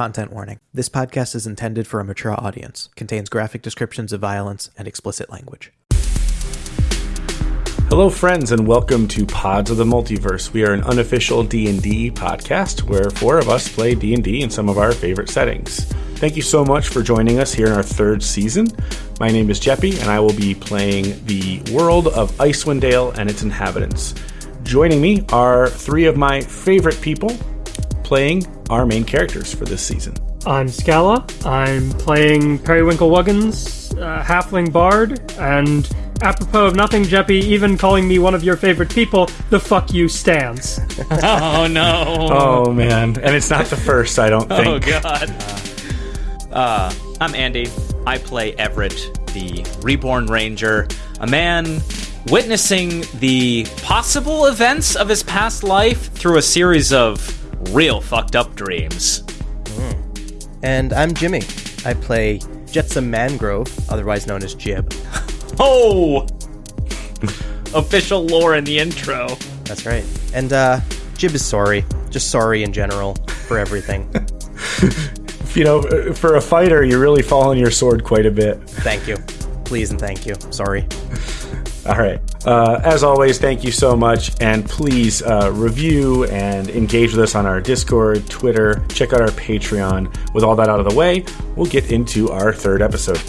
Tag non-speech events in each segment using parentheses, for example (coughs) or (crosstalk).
Content warning. This podcast is intended for a mature audience, contains graphic descriptions of violence and explicit language. Hello friends and welcome to Pods of the Multiverse. We are an unofficial D&D podcast where four of us play D&D in some of our favorite settings. Thank you so much for joining us here in our third season. My name is Jeppy and I will be playing the world of Icewind Dale and its inhabitants. Joining me are three of my favorite people playing our main characters for this season. I'm Scala. I'm playing Periwinkle Wuggins, uh, Halfling Bard, and apropos of nothing, Jeppy, even calling me one of your favorite people, the fuck you stands. (laughs) Oh no! Oh man, and it's not the first, I don't (laughs) think. Oh god. Uh, I'm Andy. I play Everett, the reborn ranger, a man witnessing the possible events of his past life through a series of real fucked up dreams. And I'm Jimmy. I play Jetsam Mangrove, otherwise known as Jib. (laughs) Oh! Official lore in the intro. That's right. And uh, Jib is sorry. Just sorry in general for everything. (laughs) You know, uh, for a fighter, you really fall on your sword quite a bit. thank you. Please and thank you. Sorry. (laughs) All right. Uh, as always, thank you so much. And please uh, review and engage with us on our Discord, Twitter. Check out our Patreon. With all that out of the way, we'll get into our third episode.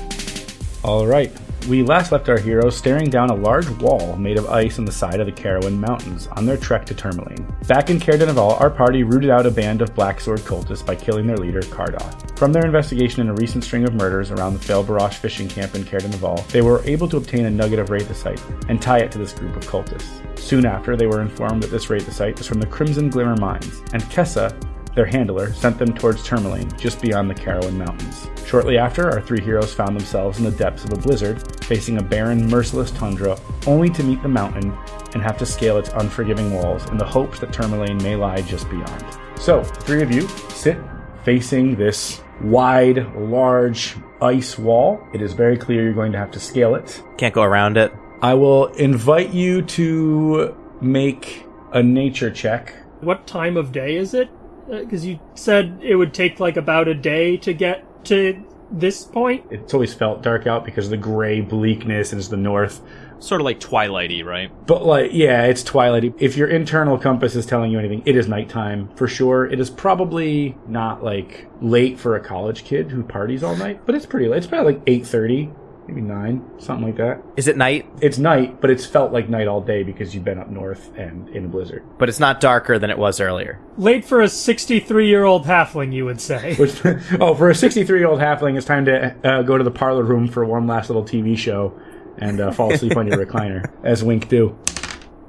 All right. We last left our heroes staring down a large wall made of ice on the side of the Carowin Mountains on their trek to Tourmaline. Back in Dineval, our party rooted out a band of Black Sword cultists by killing their leader, Cardoth. From their investigation in a recent string of murders around the Fail Barash fishing camp in Dineval, they were able to obtain a nugget of Wraithosite and tie it to this group of cultists. Soon after, they were informed that this Wraithosite was from the Crimson Glimmer Mines, and Kessa, their handler sent them towards Tourmaline, just beyond the Carowin Mountains. Shortly after, our three heroes found themselves in the depths of a blizzard, facing a barren, merciless tundra, only to meet the mountain and have to scale its unforgiving walls in the hopes that Tourmaline may lie just beyond. So, three of you sit facing this wide, large ice wall. It is very clear you're going to have to scale it. Can't go around it. I will invite you to make a nature check. What time of day is it? Because you said it would take like about a day to get to this point. It's always felt dark out because of the gray bleakness and it's the north. Sort of like Twilighty, right? But like, yeah, it's twilighty. If your internal compass is telling you anything, it is nighttime for sure. It is probably not like late for a college kid who parties all night, but it's pretty late. It's probably like eight thirty, maybe nine, something like that. Is it night? It's night, but it's felt like night all day because you've been up north and in a blizzard. But it's not darker than it was earlier. Late for a 63 year old halfling, you would say. Which, (laughs) oh, for a sixty-three-year-old halfling, it's time to uh, go to the parlor room for one last little TV show and uh, fall asleep on your (laughs) recliner, as Wink do.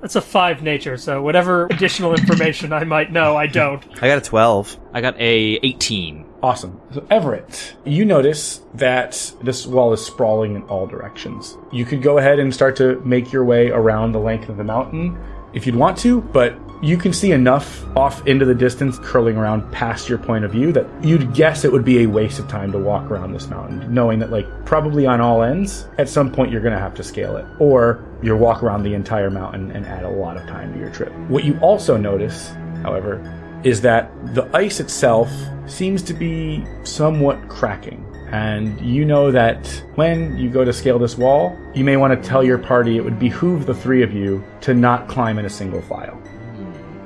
That's a five nature, so whatever additional information I might know, I don't. I got a 12. I got a 18. Awesome. So, Everett, you notice that this wall is sprawling in all directions. You could go ahead and start to make your way around the length of the mountain if you'd want to, but you can see enough off into the distance curling around past your point of view that you'd guess it would be a waste of time to walk around this mountain, knowing that, like, probably on all ends, at some point you're going to have to scale it. Or you'll walk around the entire mountain and add a lot of time to your trip. What you also notice, however, is that the ice itself seems to be somewhat cracking. And you know that when you go to scale this wall, you may want to tell your party it would behoove the three of you to not climb in a single file.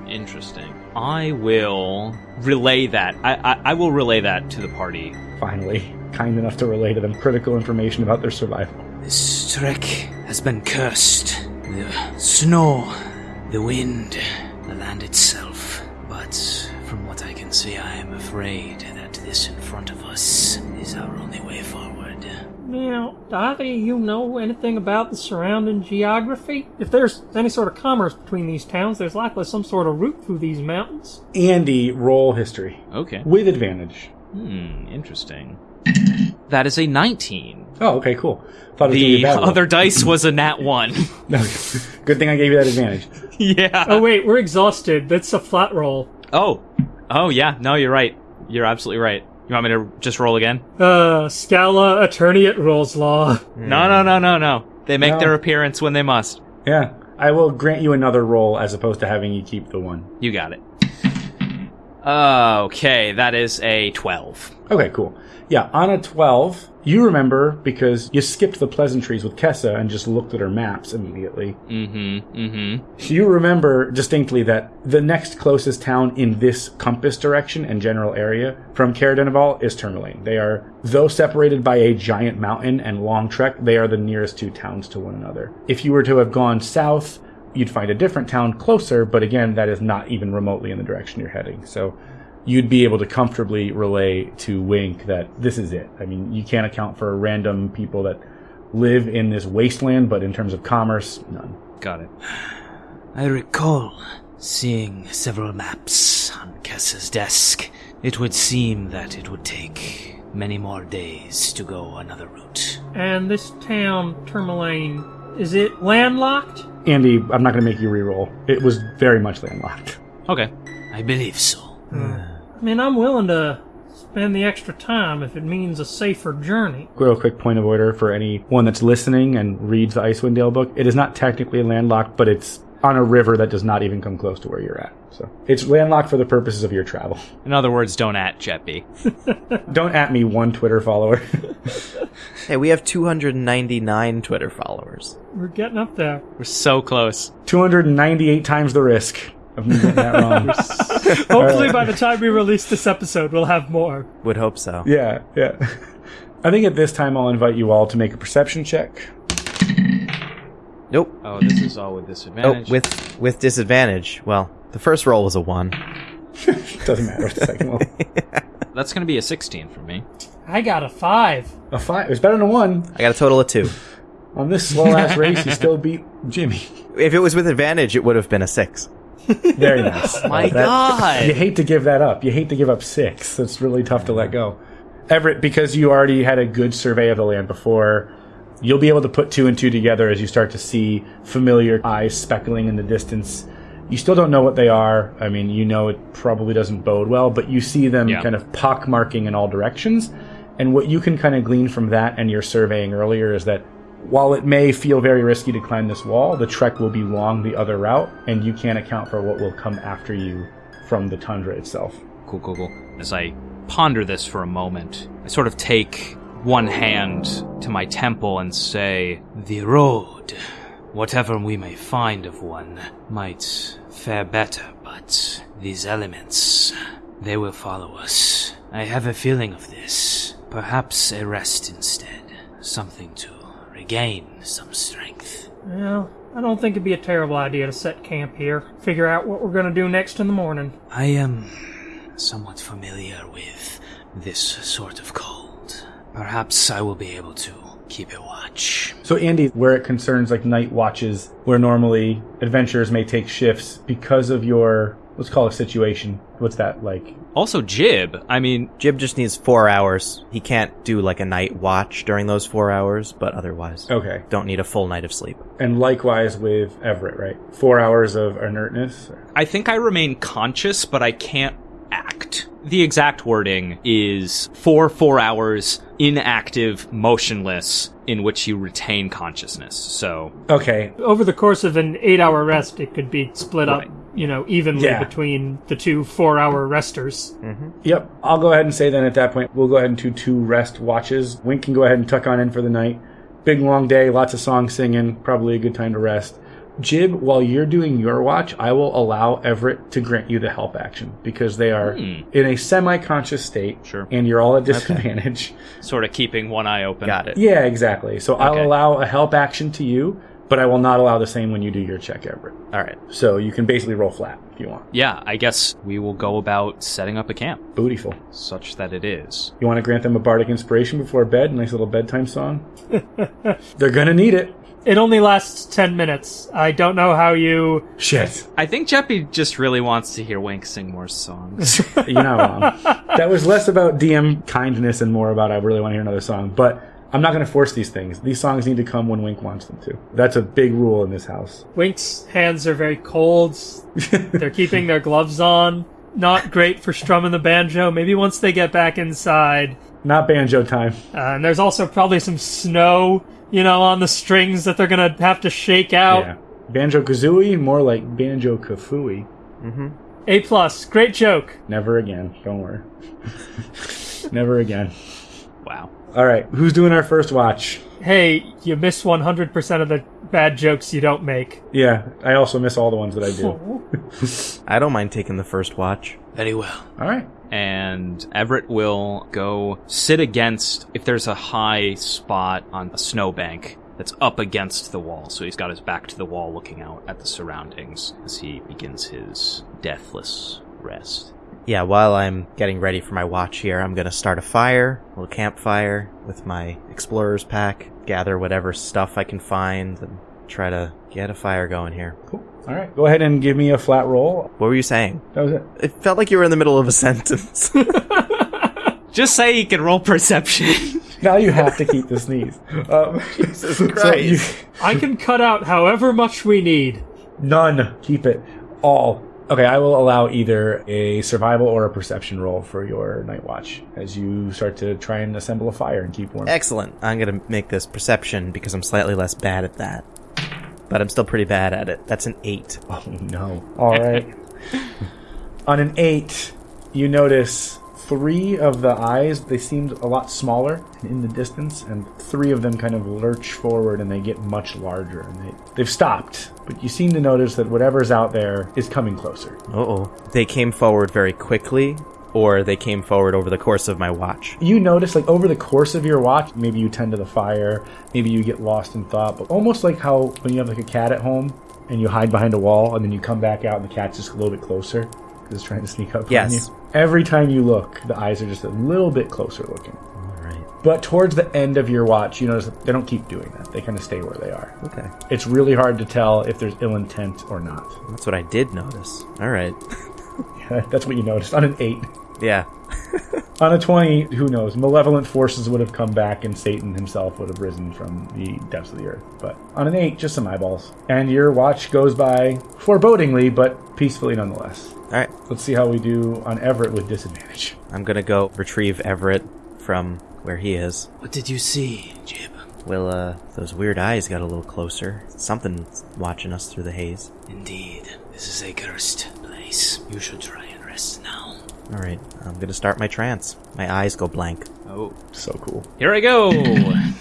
Interesting. I will relay that. I, I, I will relay that to the party. Finally, kind enough to relay to them critical information about their survival. This trek has been cursed. The snow, the wind, the land itself. Can see, I am afraid that this in front of us is our only way forward. Now, do either you know anything about the surrounding geography? If there's any sort of commerce between these towns, there's likely some sort of route through these mountains. Andy, roll history Okay. with advantage. Hmm, interesting. That is a 19. Oh, okay, cool. Thought it was gonna be a The bad roll. other dice was a nat 1. (laughs) Good thing I gave you that advantage. (laughs) yeah. Oh wait, we're exhausted. That's a flat roll. Oh. Oh, yeah. No, you're right. You're absolutely right. You want me to just roll again? Uh, Scala, attorney at Rolls Law. No, no, no, no, no. They make No. their appearance when they must. Yeah, I will grant you another roll as opposed to having you keep the one. You got it. Okay, that is a 12. Okay, cool. Yeah, on a 12, you remember because you skipped the pleasantries with Kessa and just looked at her maps immediately. Mm-hmm. Mm-hmm. You remember distinctly that the next closest town in this compass direction and general area from Caer-Dineval is Tourmaline. They are, though separated by a giant mountain and long trek, they are the nearest two towns to one another. If you were to have gone south, you'd find a different town closer, but again, that is not even remotely in the direction you're heading. So you'd be able to comfortably relay to Wink that this is it. I mean, you can't account for random people that live in this wasteland, but in terms of commerce, none. Got it. I recall seeing several maps on Kessa's desk. It would seem that it would take many more days to go another route. And this town, Tourmaline, is it landlocked? Andy, I'm not going to make you reroll. It was very much landlocked. Okay. I believe so. Hmm. I mean, I'm willing to spend the extra time if it means a safer journey. Real quick point of order for anyone that's listening and reads the Icewind Dale book. It is not technically landlocked, but it's on a river that does not even come close to where you're at. So it's landlocked for the purposes of your travel. In other words, don't at Jeppy. (laughs) Don't at me one Twitter follower. (laughs) Hey, we have 299 Twitter followers. We're getting up there. We're so close. 298 times the risk of me getting that wrong. (laughs) Hopefully, by the time we release this episode, we'll have more. Would hope so. yeah, yeah. I think at this time I'll invite you all to make a perception check. Nope. Oh, this is all with Oh, disadvantage. with with disadvantage. Well, the first roll was a one. (laughs) Doesn't matter what the second one. (laughs) That's going to be a 16 for me. I got a five. A five. It was better than a one. I got a total of two. On this slow ass race, you still beat Jimmy. If it was with advantage, it would have been a six. Very nice. (laughs) My That- God. You hate to give that up. You hate to give up six. It's really tough to let go. Everett, because you already had a good survey of the land before, you'll be able to put two and two together as you start to see familiar eyes speckling in the distance. You still don't know what they are. I mean, you know it probably doesn't bode well, but you see them Yeah. kind of pock marking in all directions. And what you can kind of glean from that and your surveying earlier is that while it may feel very risky to climb this wall, the trek will be long the other route, and you can't account for what will come after you from the tundra itself. Cool, cool, cool. As I ponder this for a moment, I sort of take one hand to my temple and say, The road, whatever we may find of one, might fare better, but these elements, they will follow us. I have a feeling of this. Perhaps a rest instead. Something to regain some strength. Well, I don't think it'd be a terrible idea to set camp here. Figure out what we're gonna do next in the morning. I am somewhat familiar with this sort of cold. Perhaps I will be able to keep a watch. So, Andy, where it concerns like night watches, where normally adventurers may take shifts because of your, let's call it situation. What's that like? also Jib. I mean, Jib just needs four hours. He can't do like a night watch during those four hours, but otherwise, Okay. don't need a full night of sleep. And likewise with Everett, right? Four hours of inertness. I think I remain conscious, but I can't act. The exact wording is for four hours, inactive, motionless, in which you retain consciousness. So, Okay. Over the course of an eight-hour rest, it could be split Right. up, you know, evenly Yeah. between the two four-hour resters. Mm-hmm. Yep. I'll go ahead and say then at that point, we'll go ahead and do two rest watches. Wink can go ahead and tuck on in for the night. Big long day, lots of songs singing, probably a good time to rest. Jib, while you're doing your watch, I will allow Everett to grant you the help action because they are hmm. in a semi conscious state. Sure. And you're all at disadvantage. sort of keeping one eye open. Got it. Yeah, exactly. So I'll allow a help action to you, but I will not allow the same when you do your check, Everett. All right. So you can basically roll flat if you want. Yeah, I guess we will go about setting up a camp, Bootyful. such that it is. You want to grant them a bardic inspiration before bed? Nice little bedtime song? (laughs) They're gonna need it. It only lasts ten minutes. I don't know how you. Shit. I think Jeppy just really wants to hear Wink sing more songs. You're not wrong. that was less about DM kindness and more about I really want to hear another song. But I'm not going to force these things. These songs need to come when Wink wants them to. That's a big rule in this house. Wink's hands are very cold. (laughs) They're keeping their gloves on. Not great for strumming the banjo. Maybe once they get back inside. Not banjo time. Uh, and there's also probably some snow, you know, on the strings that they're gonna have to shake out. Yeah. Banjo Kazooie, more like Banjo Kafooie. A plus. Great joke. Never again. Don't worry. (laughs) Never again. Wow. All right, who's doing our first watch? Hey, you miss 100% of the bad jokes you don't make. Yeah, I also miss all the ones that I do. (laughs) (laughs) I don't mind taking the first watch. Very well. All right. and Everett will go sit against if there's a high spot on a snowbank that's up against the wall. So he's got his back to the wall looking out at the surroundings as he begins his deathless rest. Yeah, while I'm getting ready for my watch here, I'm gonna start a fire, a little campfire with my explorer's pack, gather whatever stuff I can find, and try to get a fire going here. Cool. All right. Go ahead and give me a flat roll. What were you saying? That was it. It felt like you were in the middle of a (laughs) sentence. (laughs) Just say you can roll perception. (laughs) Now you have to keep the sneeze. Um, Jesus so you, I can cut out however much we need. none. Keep it. All. Okay, I will allow either a survival or a perception roll for your night watch as you start to try and assemble a fire and keep warm. Excellent. I'm gonna make this perception because I'm slightly less bad at that. But I'm still pretty bad at it. That's an eight. Oh no. All right. (laughs) On an eight, you notice three of the eyes, they seemed a lot smaller in the distance, and three of them kind of lurch forward and they get much larger. And they, they've stopped, but you seem to notice that whatever's out there is coming closer. Uh oh. They came forward very quickly, or they came forward over the course of my watch. You notice, like, over the course of your watch, maybe you tend to the fire, maybe you get lost in thought, but almost like how when you have, like, a cat at home and you hide behind a wall and then you come back out and the cat's just a little bit closer because it's trying to sneak up Yes. on you. Every time you look, the eyes are just a little bit closer looking. Alright. But towards the end of your watch, you notice that they don't keep doing that. They kind of stay where they are. Okay. It's really hard to tell if there's ill intent or not. That's what I did notice. Alright. (laughs) (laughs) That's what you noticed on an 8. Yeah. (laughs) On a 20, who knows? Malevolent forces would have come back and Satan himself would have risen from the depths of the earth. But on an 8, just some eyeballs. And your watch goes by forebodingly, but peacefully nonetheless. Alright. Let's see how we do on Everett with disadvantage. I'm gonna go retrieve Everett from where he is. What did you see, Jib? Well, uh, those weird eyes got a little closer. Something's watching us through the haze. Indeed, this is a cursed place. You should try and rest now. Alright, I'm gonna start my trance. My eyes go blank. Oh, So cool. here I go. (laughs)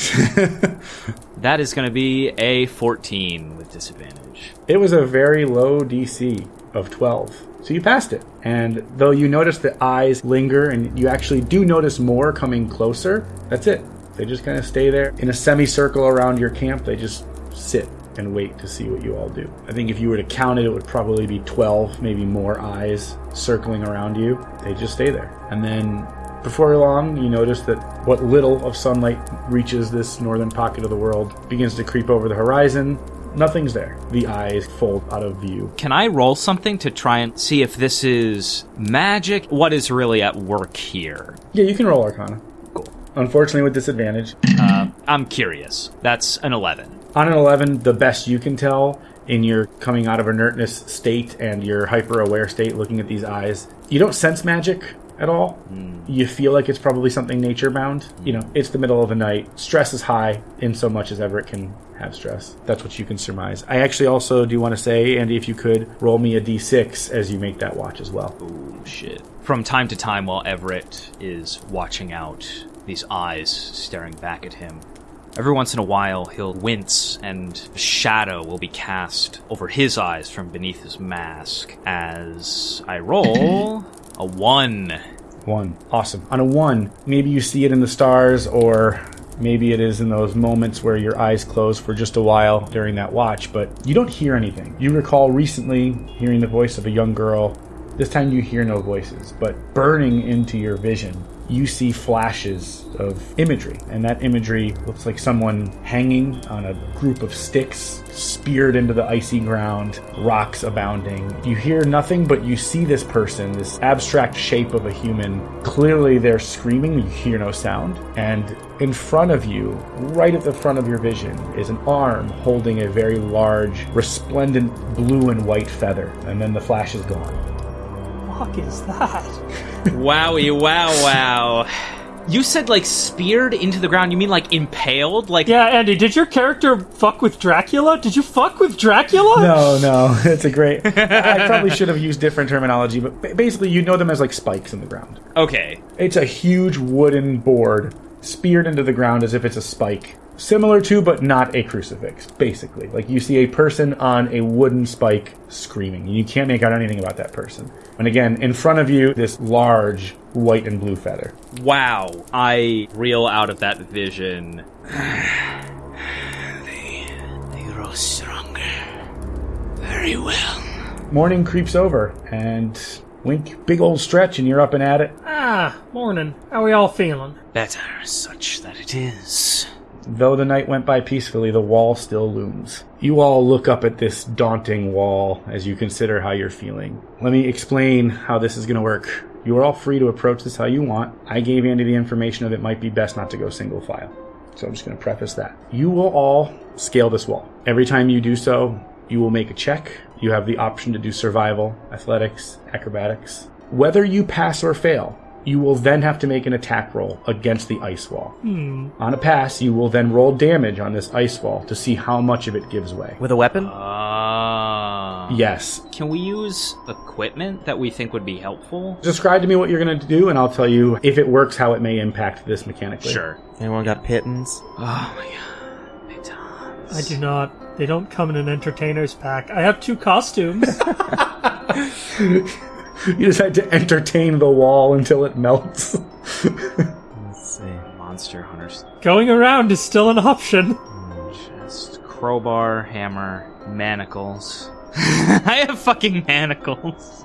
(laughs) that is going to be a 14 with disadvantage. It was a very low DC of 12. So you passed it. And though you notice the eyes linger and you actually do notice more coming closer, that's it. They just kind of stay there in a semicircle around your camp. They just sit and wait to see what you all do. I think if you were to count it, it would probably be 12, maybe more eyes circling around you. They just stay there. And then before long, you notice that what little of sunlight reaches this northern pocket of the world begins to creep over the horizon. Nothing's there. The eyes fold out of view. Can I roll something to try and see if this is magic? What is really at work here? Yeah, you can roll Arcana. Cool. Unfortunately, with disadvantage. Uh, I'm curious. That's an 11. On an 11, the best you can tell in your coming out of inertness state and your hyper aware state looking at these eyes, you don't sense magic at all. Hmm. You feel like it's probably something nature bound. Hmm. You know, it's the middle of the night. Stress is high in so much as Everett can have stress. That's what you can surmise. I actually also do want to say, Andy, if you could roll me a d6 as you make that watch as well. Oh, shit. From time to time, while Everett is watching out, these eyes staring back at him, every once in a while he'll wince and a shadow will be cast over his eyes from beneath his mask as I roll (coughs) a 1. One. Awesome. On a one, maybe you see it in the stars, or maybe it is in those moments where your eyes close for just a while during that watch, but you don't hear anything. You recall recently hearing the voice of a young girl. This time you hear no voices, but burning into your vision, you see flashes of imagery. And that imagery looks like someone hanging on a group of sticks, speared into the icy ground, rocks abounding. You hear nothing, but you see this person, this abstract shape of a human. Clearly they're screaming, you hear no sound. And in front of you, right at the front of your vision, is an arm holding a very large, resplendent blue and white feather. And then the flash is gone. Fuck is that? (laughs) Wowie, wow, wow. You said like speared into the ground. You mean like impaled? Like Yeah, Andy, did your character fuck with Dracula? Did you fuck with Dracula? No, no, (laughs) it's a great. I probably should have used different terminology, but basically, you know them as like spikes in the ground. okay. It's a huge wooden board speared into the ground as if it's a spike. Similar to, but not a crucifix, basically. Like you see a person on a wooden spike screaming. And you can't make out anything about that person. And again, in front of you, this large white and blue feather. Wow. I reel out of that vision. They grow stronger. Very well. Morning creeps over, and wink, big old stretch, and you're up and at it. Ah, morning. How we all feeling? Better such that it is. Though the night went by peacefully, the wall still looms. You all look up at this daunting wall as you consider how you're feeling. Let me explain how this is going to work. You are all free to approach this how you want. I gave Andy the information of it might be best not to go single file. So I'm just going to preface that. You will all scale this wall. Every time you do so, you will make a check. You have the option to do survival, athletics, acrobatics. Whether you pass or fail, you will then have to make an attack roll against the ice wall. On a pass, you will then roll damage on this ice wall to see how much of it gives way. With a weapon? Uh, Yes. Can we use equipment that we think would be helpful? Describe to me what you're going to do, and I'll tell you if it works, how it may impact this mechanically. Sure. Anyone got pitons? Oh my god. Pitons. I do not. They don't come in an entertainer's pack. I have two costumes. (laughs) (laughs) You decide to entertain the wall until it melts. (laughs) Let's see. Monster hunters. Going around is still an option. Mm, just crowbar, hammer, manacles. (laughs) I have fucking manacles.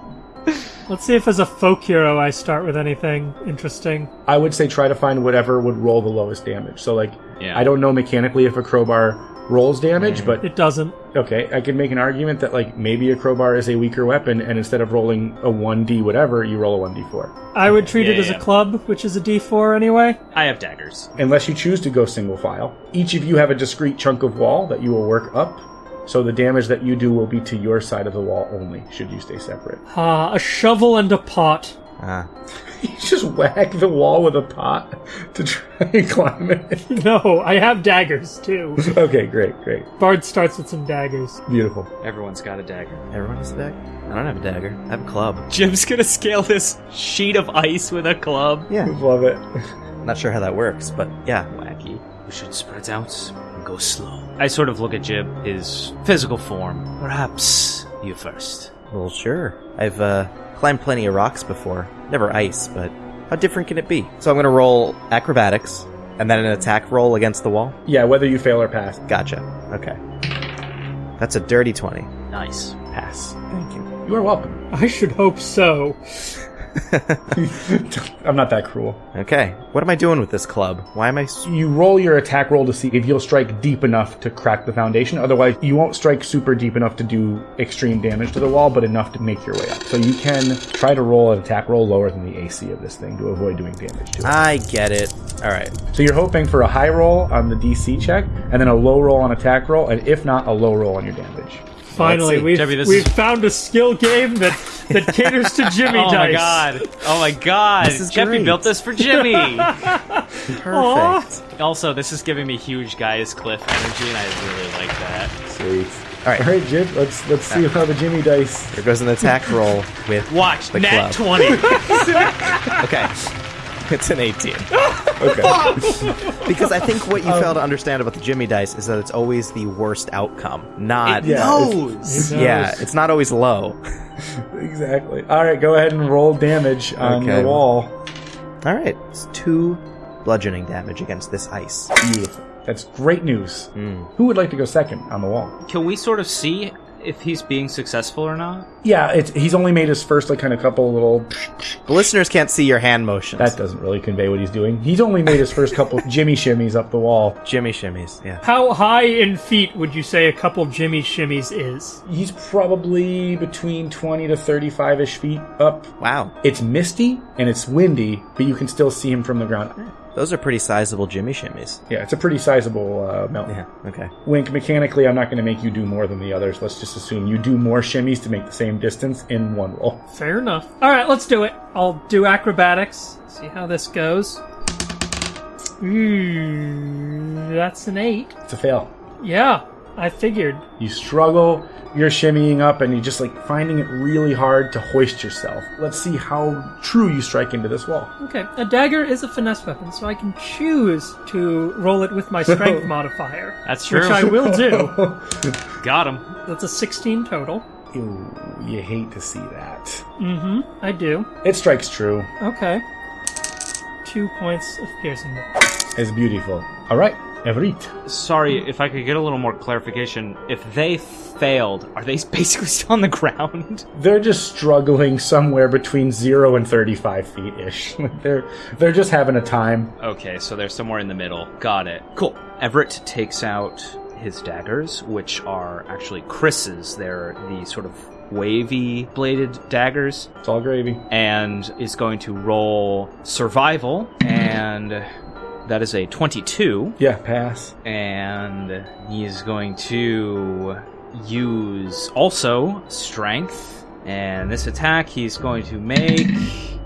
Let's see if as a folk hero I start with anything interesting. I would say try to find whatever would roll the lowest damage. So, like, Yeah. I don't know mechanically if a crowbar rolls damage, but It doesn't. okay, I could make an argument that, like, maybe a crowbar is a weaker weapon, and instead of rolling a 1d whatever, you roll a 1d4. I would treat it Yeah, as yeah. a club, which is a d4 anyway. I have daggers. unless you choose to go single file. Each of you have a discrete chunk of wall that you will work up, so the damage that you do will be to your side of the wall only, should you stay separate. Ah, a shovel and a pot. Ah. (laughs) You just whack the wall with a pot to try and climb it. (laughs) No, I have daggers too. okay, great, great. Bard starts with some daggers. Beautiful. Everyone's got a dagger. Everyone has a dagger? I don't have a dagger. I have a club. Jim's gonna scale this sheet of ice with a club. Yeah. (laughs) Love it. Not sure how that works, but yeah. Wacky. We should spread out and go slow. I sort of look at Jib, his physical form. Perhaps you first. Well, sure. I've uh, climbed plenty of rocks before. Never ice, but how different can it be? So I'm going to roll acrobatics and then an attack roll against the wall. Yeah, whether you fail or pass. Gotcha. Okay. That's a dirty 20. Nice. Pass. Thank you. You are welcome. I should hope so. (laughs) I'm not that cruel. Okay. What am I doing with this club? Why am I. s- You roll your attack roll to see if you'll strike deep enough to crack the foundation. Otherwise, you won't strike super deep enough to do extreme damage to the wall, but enough to make your way up. So you can try to roll an attack roll lower than the AC of this thing to avoid doing damage to it. I get it. Alright. So you're hoping for a high roll on the DC check, and then a low roll on attack roll, and if not, a low roll on your damage. Finally, see. we've, Debbie, we've is- found a skill game that, that (laughs) caters to Jimmy Oh my god. Oh my god. This is Jeppy great. built this for Jimmy. (laughs) Perfect. also, this is giving me huge guys Cliff energy, and I really like that. Sweet. Alright. All right, Jib. Let's let's see how the Jimmy dice. There goes an attack roll with. Watch, The nat club. 20. (laughs) Okay. It's an 18. Okay. (laughs) Because I think what you um, fail to understand about the Jimmy dice is that it's always the worst outcome. Not. Yeah. knows. It Yeah, it's not always low. (laughs) exactly. All right, go ahead and roll damage on Okay. the wall. All right, it's two bludgeoning damage against this ice. Beautiful. That's great news. Hmm. Who would like to go second on the wall? Can we sort of see if he's being successful or not? Yeah, it's he's only made his first like kind of couple little. The listeners can't see your hand motions. That doesn't really convey what he's doing. He's only made his first couple (laughs) Jimmy shimmies up the wall. Jimmy shimmies. Yeah. How high in feet would you say a couple Jimmy shimmies is? He's probably between twenty to thirty-five ish feet up. Wow, It's misty and it's windy, but you can still see him from the ground. Those are pretty sizable Jimmy shimmies. Yeah, it's a pretty sizable uh, mountain. Yeah. Okay. Wink, mechanically, I'm not going to make you do more than the others. Let's just assume you do more shimmies to make the same distance in one roll. Fair enough. All right, let's do it. I'll do acrobatics. See how this goes. Ooh, that's an eight. It's a fail. Yeah, I figured. You struggle, you're shimmying up, and you're just like finding it really hard to hoist yourself. Let's see how true you strike into this wall. Okay, a dagger is a finesse weapon, so I can choose to roll it with my (laughs) strength modifier. That's true. Which I will do. (laughs) Got him. That's a 16 total. Ew, you hate to see that. Mm-hmm, I do. It strikes true. Okay. Two points of piercing. It's beautiful. All right, Sorry, if I could get a little more clarification. If they failed, are they (laughs) basically still on the ground? They're just struggling somewhere between zero and thirty-five feet ish. (laughs) they're they're just having a time. Okay, so they're somewhere in the middle. Got it. Cool. Everett takes out his daggers, which are actually krises. They're the sort of wavy bladed daggers, It's all gravy. and is going to roll survival, and that is a 22. Yeah, pass. and he is going to use also strength. And this attack he's going to make.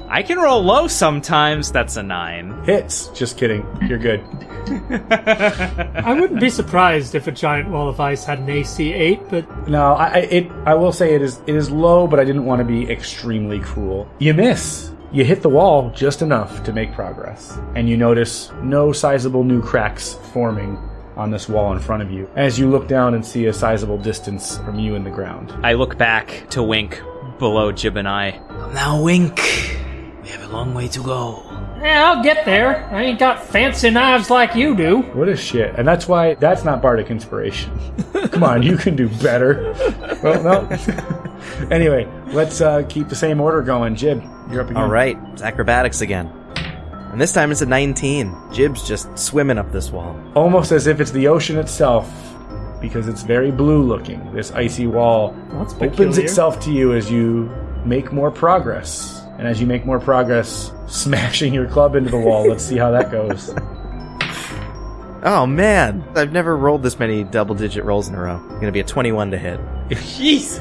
I can roll low sometimes. That's a nine. Hits. Just kidding. You're good. (laughs) I wouldn't be surprised if a giant wall of ice had an AC 8, but No, I, I it I will say it is it is low, but I didn't want to be extremely cruel. You miss. You hit the wall just enough to make progress, and you notice no sizable new cracks forming on this wall in front of you as you look down and see a sizable distance from you in the ground. I look back to Wink below Jib and I. Now, Wink. We have a long way to go. yeah, I'll get there. I ain't got fancy knives like you do. What a shit. And that's why that's not bardic inspiration. (laughs) Come on, you can do better. Well, no. (laughs) anyway, let's uh, keep the same order going. Jib, you're up again. All right, it's acrobatics again. And this time it's a 19. Jib's just swimming up this wall. almost as if it's the ocean itself because it's very blue looking this icy wall opens itself to you as you make more progress and as you make more progress smashing your club into the wall let's see how that goes (laughs) Oh man, I've never rolled this many double digit rolls in a row. Gonna be a 21 to hit. (laughs) Jesus.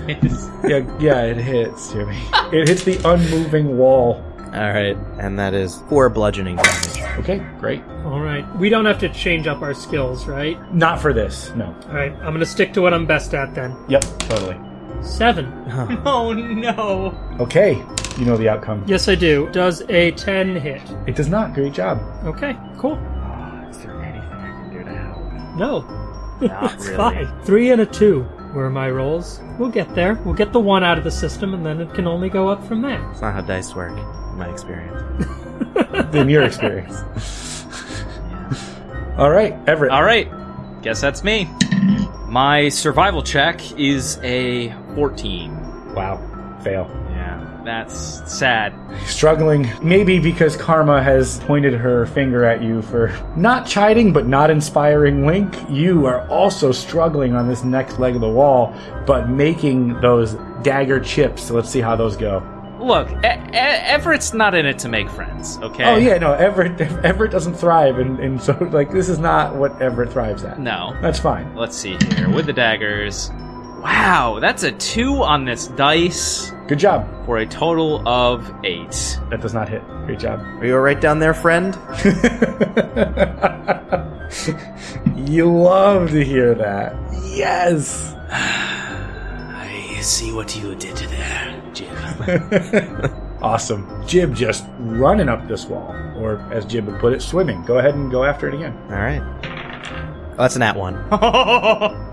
yeah yeah it hits jimmy it hits the unmoving wall All right, and that is four bludgeoning damage. okay great All right. We don't have to change up our skills, right? not for this no All right. I'm going to stick to what I'm best at then. yep totally Seven. (laughs) Oh no. okay you know the outcome Yes, I do. Does a 10 hit? it does not great job Okay, cool. Ah, is there anything i can do to help No. Not (laughs) It's really. fine. Three and a two were my rolls. We'll get there. We'll get the one out of the system, and then it can only go up from there. It's not how dice work, in my experience. (laughs) in your experience (laughs) all right everett All right. Guess that's me. My survival check is a 14. wow fail Yeah, that's sad. struggling, maybe because Karma has pointed her finger at you for not chiding but not inspiring Wink. You are also struggling on this next leg of the wall, but making those dagger chips. So let's see how those go. Look, e- Everett's not in it to make friends, okay? Oh yeah, no, Everett (laughs) Everett doesn't thrive, and, and so like this is not what Everett thrives at. No. That's fine. Let's see here. With the daggers. Wow, that's a 2 on this dice Good job. for a total of 8. That does not hit. Great job. Are you alright down there, friend? (laughs) you love to hear that. Yes. (sighs) I see what you did there, Jim. (laughs) Awesome. Jib just running up this wall, or as Jib would put it, swimming. Go ahead and go after it again. Alright. Oh, that's an at one. (laughs)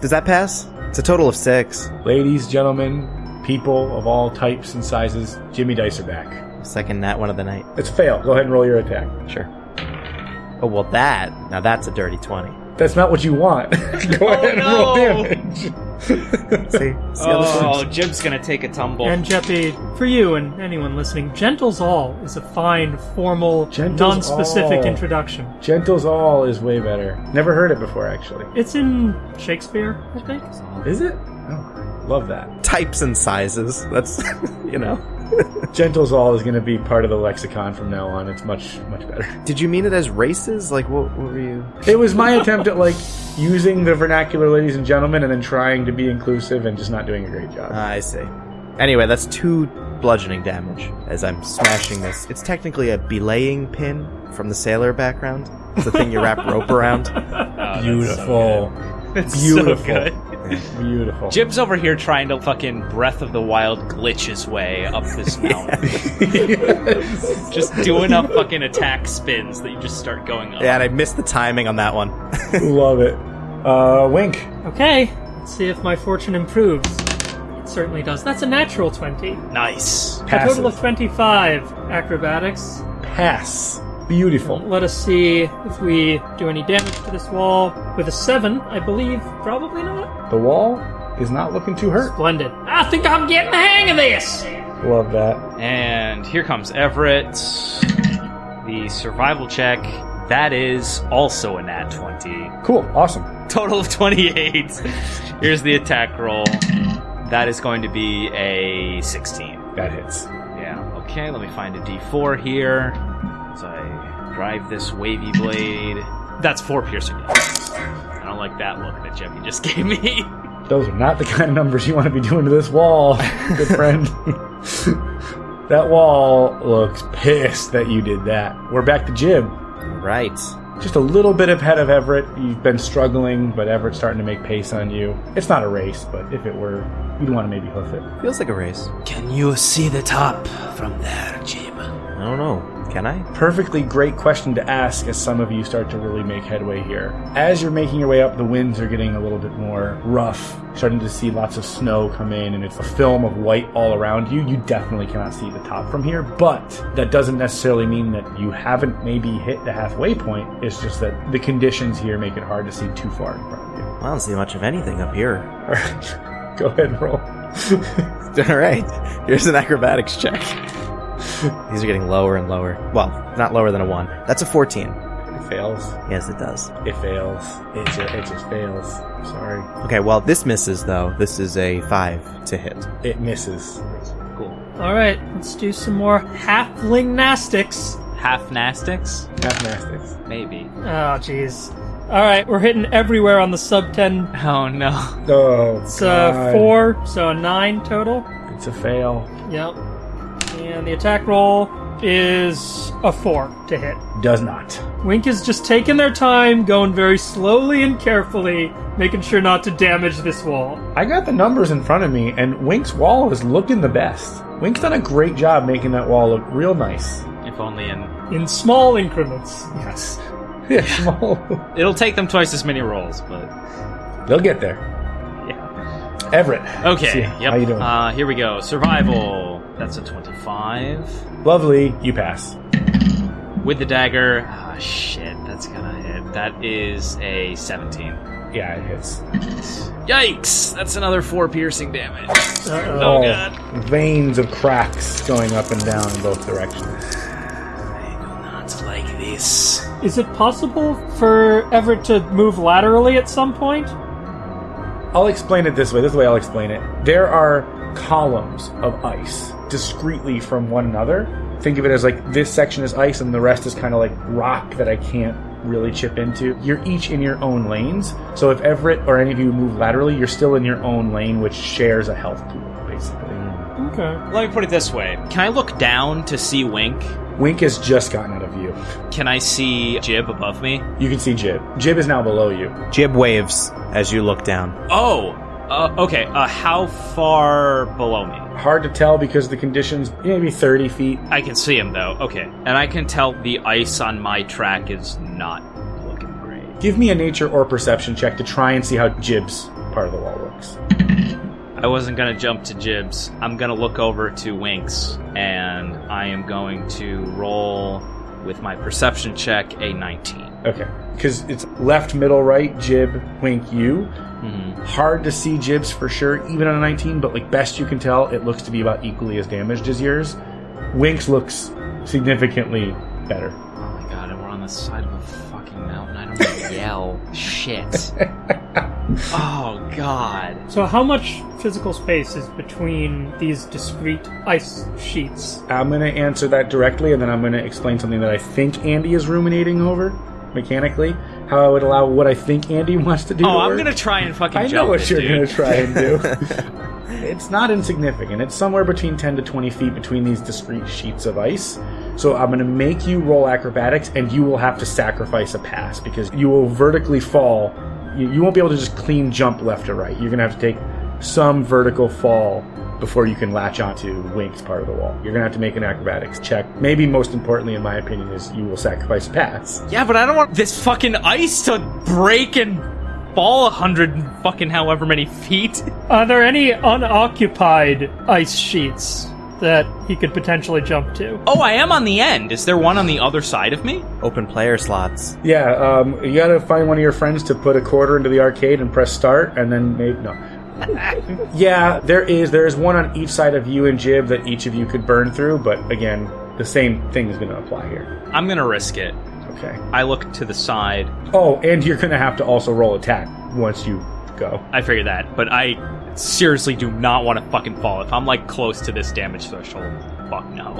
Does that pass? It's a total of six. Ladies, gentlemen, people of all types and sizes, Jimmy Dice are back. Second nat one of the night. It's a fail. Go ahead and roll your attack. Sure. Oh, well, that. Now that's a dirty 20. That's not what you want. (laughs) go oh, ahead and roll no. damage. (laughs) See? See how this Oh, works? Jib's gonna take a tumble. And Jeppy, for you and anyone listening, Gentle's All is a fine, formal, Gentle's non-specific All. introduction. Gentles All is way better. Never heard it before, actually. It's in Shakespeare, I think. Is it? Oh, love that. Types and sizes. That's, (laughs) you know. Gentles All is going to be part of the lexicon from now on. It's much, much better. Did you mean it as races? Like, what, what were you. It was my attempt at like using the vernacular, ladies and gentlemen, and then trying to be inclusive and just not doing a great job. I see. Anyway, that's two bludgeoning damage as I'm smashing this. It's technically a belaying pin from the sailor background. It's the thing you wrap rope around. (laughs) Oh, Beautiful. (laughs) It's Beautiful. so good. Beautiful. Jib's over here trying to fucking Breath of the Wild glitch his way up this (laughs) mountain. just doing enough fucking attack spins that you just start going up. Yeah, and I missed the timing on that one. (laughs) Love it. Uh, Wink. Okay, let's see if my fortune improves. It certainly does. That's a natural 20. Nice. A total of 25 acrobatics. Pass. Beautiful. Let us see if we do any damage to this wall. With a 7, I believe. Probably not. The wall is not looking too hurt. Splendid. I think I'm getting the hang of this! Love that. And here comes Everett. The survival check. That is also a nat 20. Cool. Awesome. Total of 28. Here's the attack roll. That is going to be a 16. That hits. Yeah, okay, let me find a d4 here. As I drive this wavy blade. That's four piercing damage. I don't like that look that Jeppy just (laughs) gave me. Those are not the kind of numbers you want to be doing to this wall, good friend. (laughs) that wall looks pissed that you did that. We're back to Jib. right. Just a little bit ahead of Everett. You've been struggling, but Everett's starting to make pace on you. It's not a race, but if it were, you'd want to maybe hoof it. Feels like a race. Can you see the top from there, Jib? I don't know. Can I? Perfectly great question to ask as some of you start to really make headway here. As you're making your way up, the winds are getting a little bit more rough, starting to see lots of snow come in, and it's a film of white all around you. You definitely cannot see the top from here, but that doesn't necessarily mean that you haven't maybe hit the halfway point. It's just that the conditions here make it hard to see too far in front of you. I don't see much of anything up here. (laughs) All right, go ahead and roll. (laughs) All right. Here's an acrobatics check. (laughs) These are getting lower and lower. Well, not lower than a one. That's a 14. It fails. Yes, it does. It fails. It just, it just fails. Sorry. Okay, well, this misses though. This is a five to hit. It misses. cool. Alright, let's do some more halfling nastics. Half Nastics? Half nastics. Maybe. Oh, jeez. Alright, we're hitting everywhere on the sub 10. Oh no. Oh, It's uh, 4, so a 9 total. It's a fail. Yep. And the attack roll is a 4 to hit. Does not. Wink is just taking their time, going very slowly and carefully, making sure not to damage this wall. I got the numbers in front of me, and Wink's wall is looking the best. Wink's done a great job making that wall look real nice. If only in. In small increments. Yes. (laughs) Yeah, small. It'll take them twice as many rolls, but. They'll get there. Yeah. Everett. Okay, See, yep. How you doing? Uh, here we go. Survival. That's a 25. Lovely. You pass. With the dagger. Ah, shit. That's gonna hit. That is a 17. Yeah, it hits. Yikes! That's another four piercing damage. Uh-oh. Oh, God. Veins of cracks going up and down in both directions. I do not like this. Is it possible for Everett to move laterally at some point? I'll explain it this way. This way I'll explain it. There are columns of ice discreetly from one another. Think of it as like this section is ice and the rest is kind of like rock that I can't really chip into. You're each in your own lanes. So if Everett or any of you move laterally, you're still in your own lane, which shares a health pool, basically. Okay. Let me put it this way. Can I look down to see Wink? Wink has just gotten out of view. Can I see Jib above me? You can see Jib. Jib is now below you. Jib waves as you look down. Oh! Uh, okay, uh, how far below me? Hard to tell because the conditions maybe 30 feet. I can see him though. Okay, and I can tell the ice on my track is not looking great. Give me a nature or perception check to try and see how Jib's part of the wall looks. I wasn't gonna jump to Jibs. I'm gonna look over to Winks, and I am going to roll with my perception check a 19. Okay. Because it's left, middle, right, Jib, Wink, you. Mhm. Hard to see Jibs for sure, even on a 19, but like best you can tell, it looks to be about equally as damaged as yours. Winks looks significantly better. Oh my god, and we're on the side of a. I don't want to yell. Shit. (laughs) oh god. So, how much physical space is between these discrete ice sheets? I'm going to answer that directly, and then I'm going to explain something that I think Andy is ruminating over mechanically. How I would allow what I think Andy (laughs) wants to do. Oh, to I'm gonna try and fucking I jump know what it, you're going to try and do. (laughs) it's not insignificant. It's somewhere between 10 to 20 feet between these discrete sheets of ice. So I'm going to make you roll acrobatics, and you will have to sacrifice a pass because you will vertically fall. You, won't be able to just clean jump left or right. You're going to have to take some vertical fall before you can latch onto Wink's part of the wall. You're going to have to make an acrobatics check. Maybe most importantly, in my opinion, is you will sacrifice a pass. Yeah, but I don't want this fucking ice to break and fall a hundred fucking however many feet. (laughs) Are there any unoccupied ice sheets that he could potentially jump to? Oh, I am on the end. Is there one on the other side of me? Open player slots. Yeah, um, you got to find one of your friends to put a quarter into the arcade and press start, and then maybe no. (laughs) yeah, there is. There is one on each side of you and Jib that each of you could burn through, but again, the same thing is going to apply here. I'm gonna risk it. Okay. I look to the side. Oh, and you're going to have to also roll attack once you go. I figure that, but I seriously do not want to fucking fall. If I'm like close to this damage threshold, fuck no.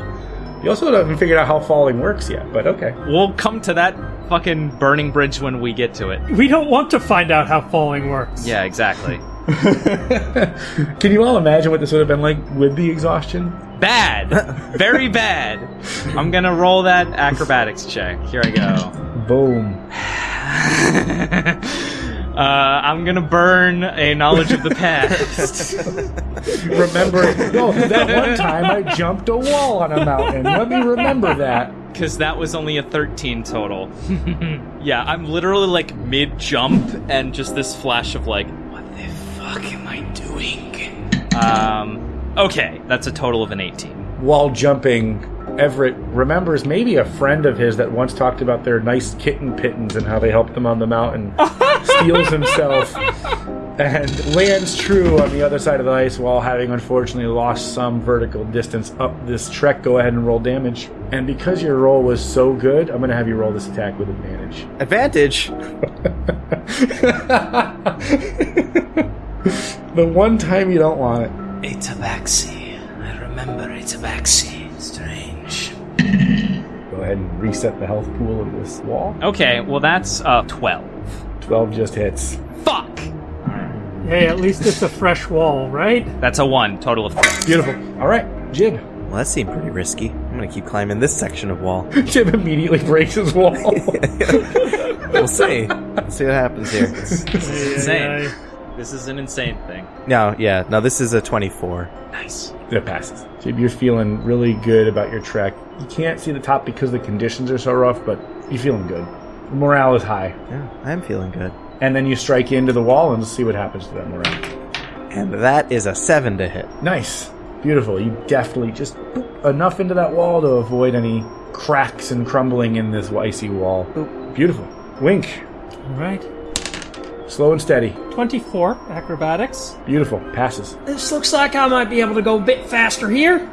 You also haven't figured out how falling works yet, but okay. We'll come to that fucking burning bridge when we get to it. We don't want to find out how falling works. Yeah, exactly. (laughs) (laughs) Can you all imagine what this would have been like with the exhaustion? Bad. Very bad. I'm gonna roll that acrobatics check. Here I go. Boom. (laughs) Uh, I'm gonna burn a knowledge of the past. (laughs) Remember, no, that one time I jumped a wall on a mountain. Let me remember that. Because that was only a 13 total. (laughs) yeah, I'm literally like mid jump and just this flash of like, what the fuck am I doing? Um, okay, that's a total of an 18. While jumping, Everett remembers maybe a friend of his that once talked about their nice kitten pitons and how they helped them on the mountain. (laughs) steals himself and lands true on the other side of the ice while having unfortunately lost some vertical distance up this trek. Go ahead and roll damage. And because your roll was so good, I'm going to have you roll this attack with advantage. Advantage. (laughs) The one time you don't want it. A tabaxi. I remember a tabaxi. Strange. (clears throat) Go ahead and reset the health pool of this wall. Okay, well that's uh 12. 12 just hits. Fuck! Hey, at least it's a fresh wall, right? That's a 1, total of 3. Beautiful. All right, Jib. Well, that seemed pretty risky. I'm gonna keep climbing this section of wall. (laughs) Jib immediately breaks his wall. (laughs) We'll see. Let's see what happens here. (laughs) Insane. This is an insane thing. No, yeah, no, this is a 24. Nice. it passes. Jib, you're feeling really good about your trek. You can't see the top because the conditions are so rough, but you're feeling good. Morale is high. Yeah, I'm feeling good. And then you strike into the wall and see what happens to that morale. And that is a 7 to hit. Nice. Beautiful. You deftly just boop, enough into that wall to avoid any cracks and crumbling in this icy wall. Beautiful. Wink. All right. Slow and steady. 24 acrobatics. Beautiful. Passes. This looks like I might be able to go a bit faster here.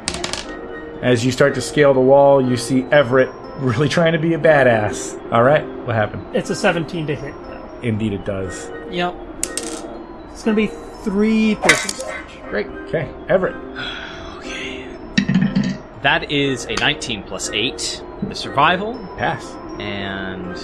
As you start to scale the wall, you see Everett really (laughs) trying to be a badass. All right. What happened? It's a 17 to hit. Indeed, it does. Yep. It's gonna be three piercing damage. Great. Okay. Everett. Okay. That is a 19 plus 8 the survival, Pass. and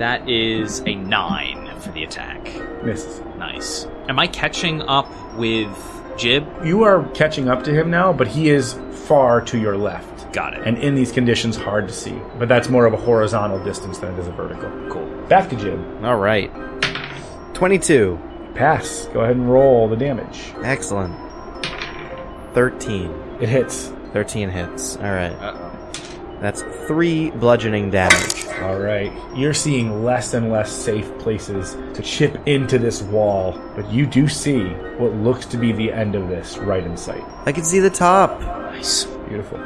that is a 9 for the attack. Misses. Nice. Am I catching up with Jib? You are catching up to him now, but he is far to your left. Got it. And in these conditions, hard to see. But that's more of a horizontal distance than it is a vertical. cool. Back to Jib. All right. 22. Pass. Go ahead and roll the damage. Excellent. 13. It hits. 13 hits. All right. Uh-oh. That's 3 bludgeoning damage. All right. You're seeing less and less safe places to chip into this wall, but you do see what looks to be the end of this right in sight. I can see the top. Nice. Beautiful.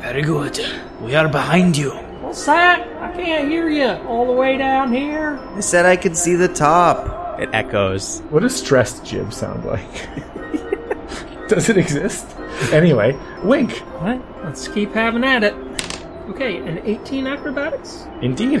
Very good. We are behind you. What's that? I can't hear you all the way down here. I said I could see the top. It echoes. What does stressed jib sound like? (laughs) Does it exist? Anyway, wink. What? Let's keep having at it. Okay, an 18 acrobatics. Indeed.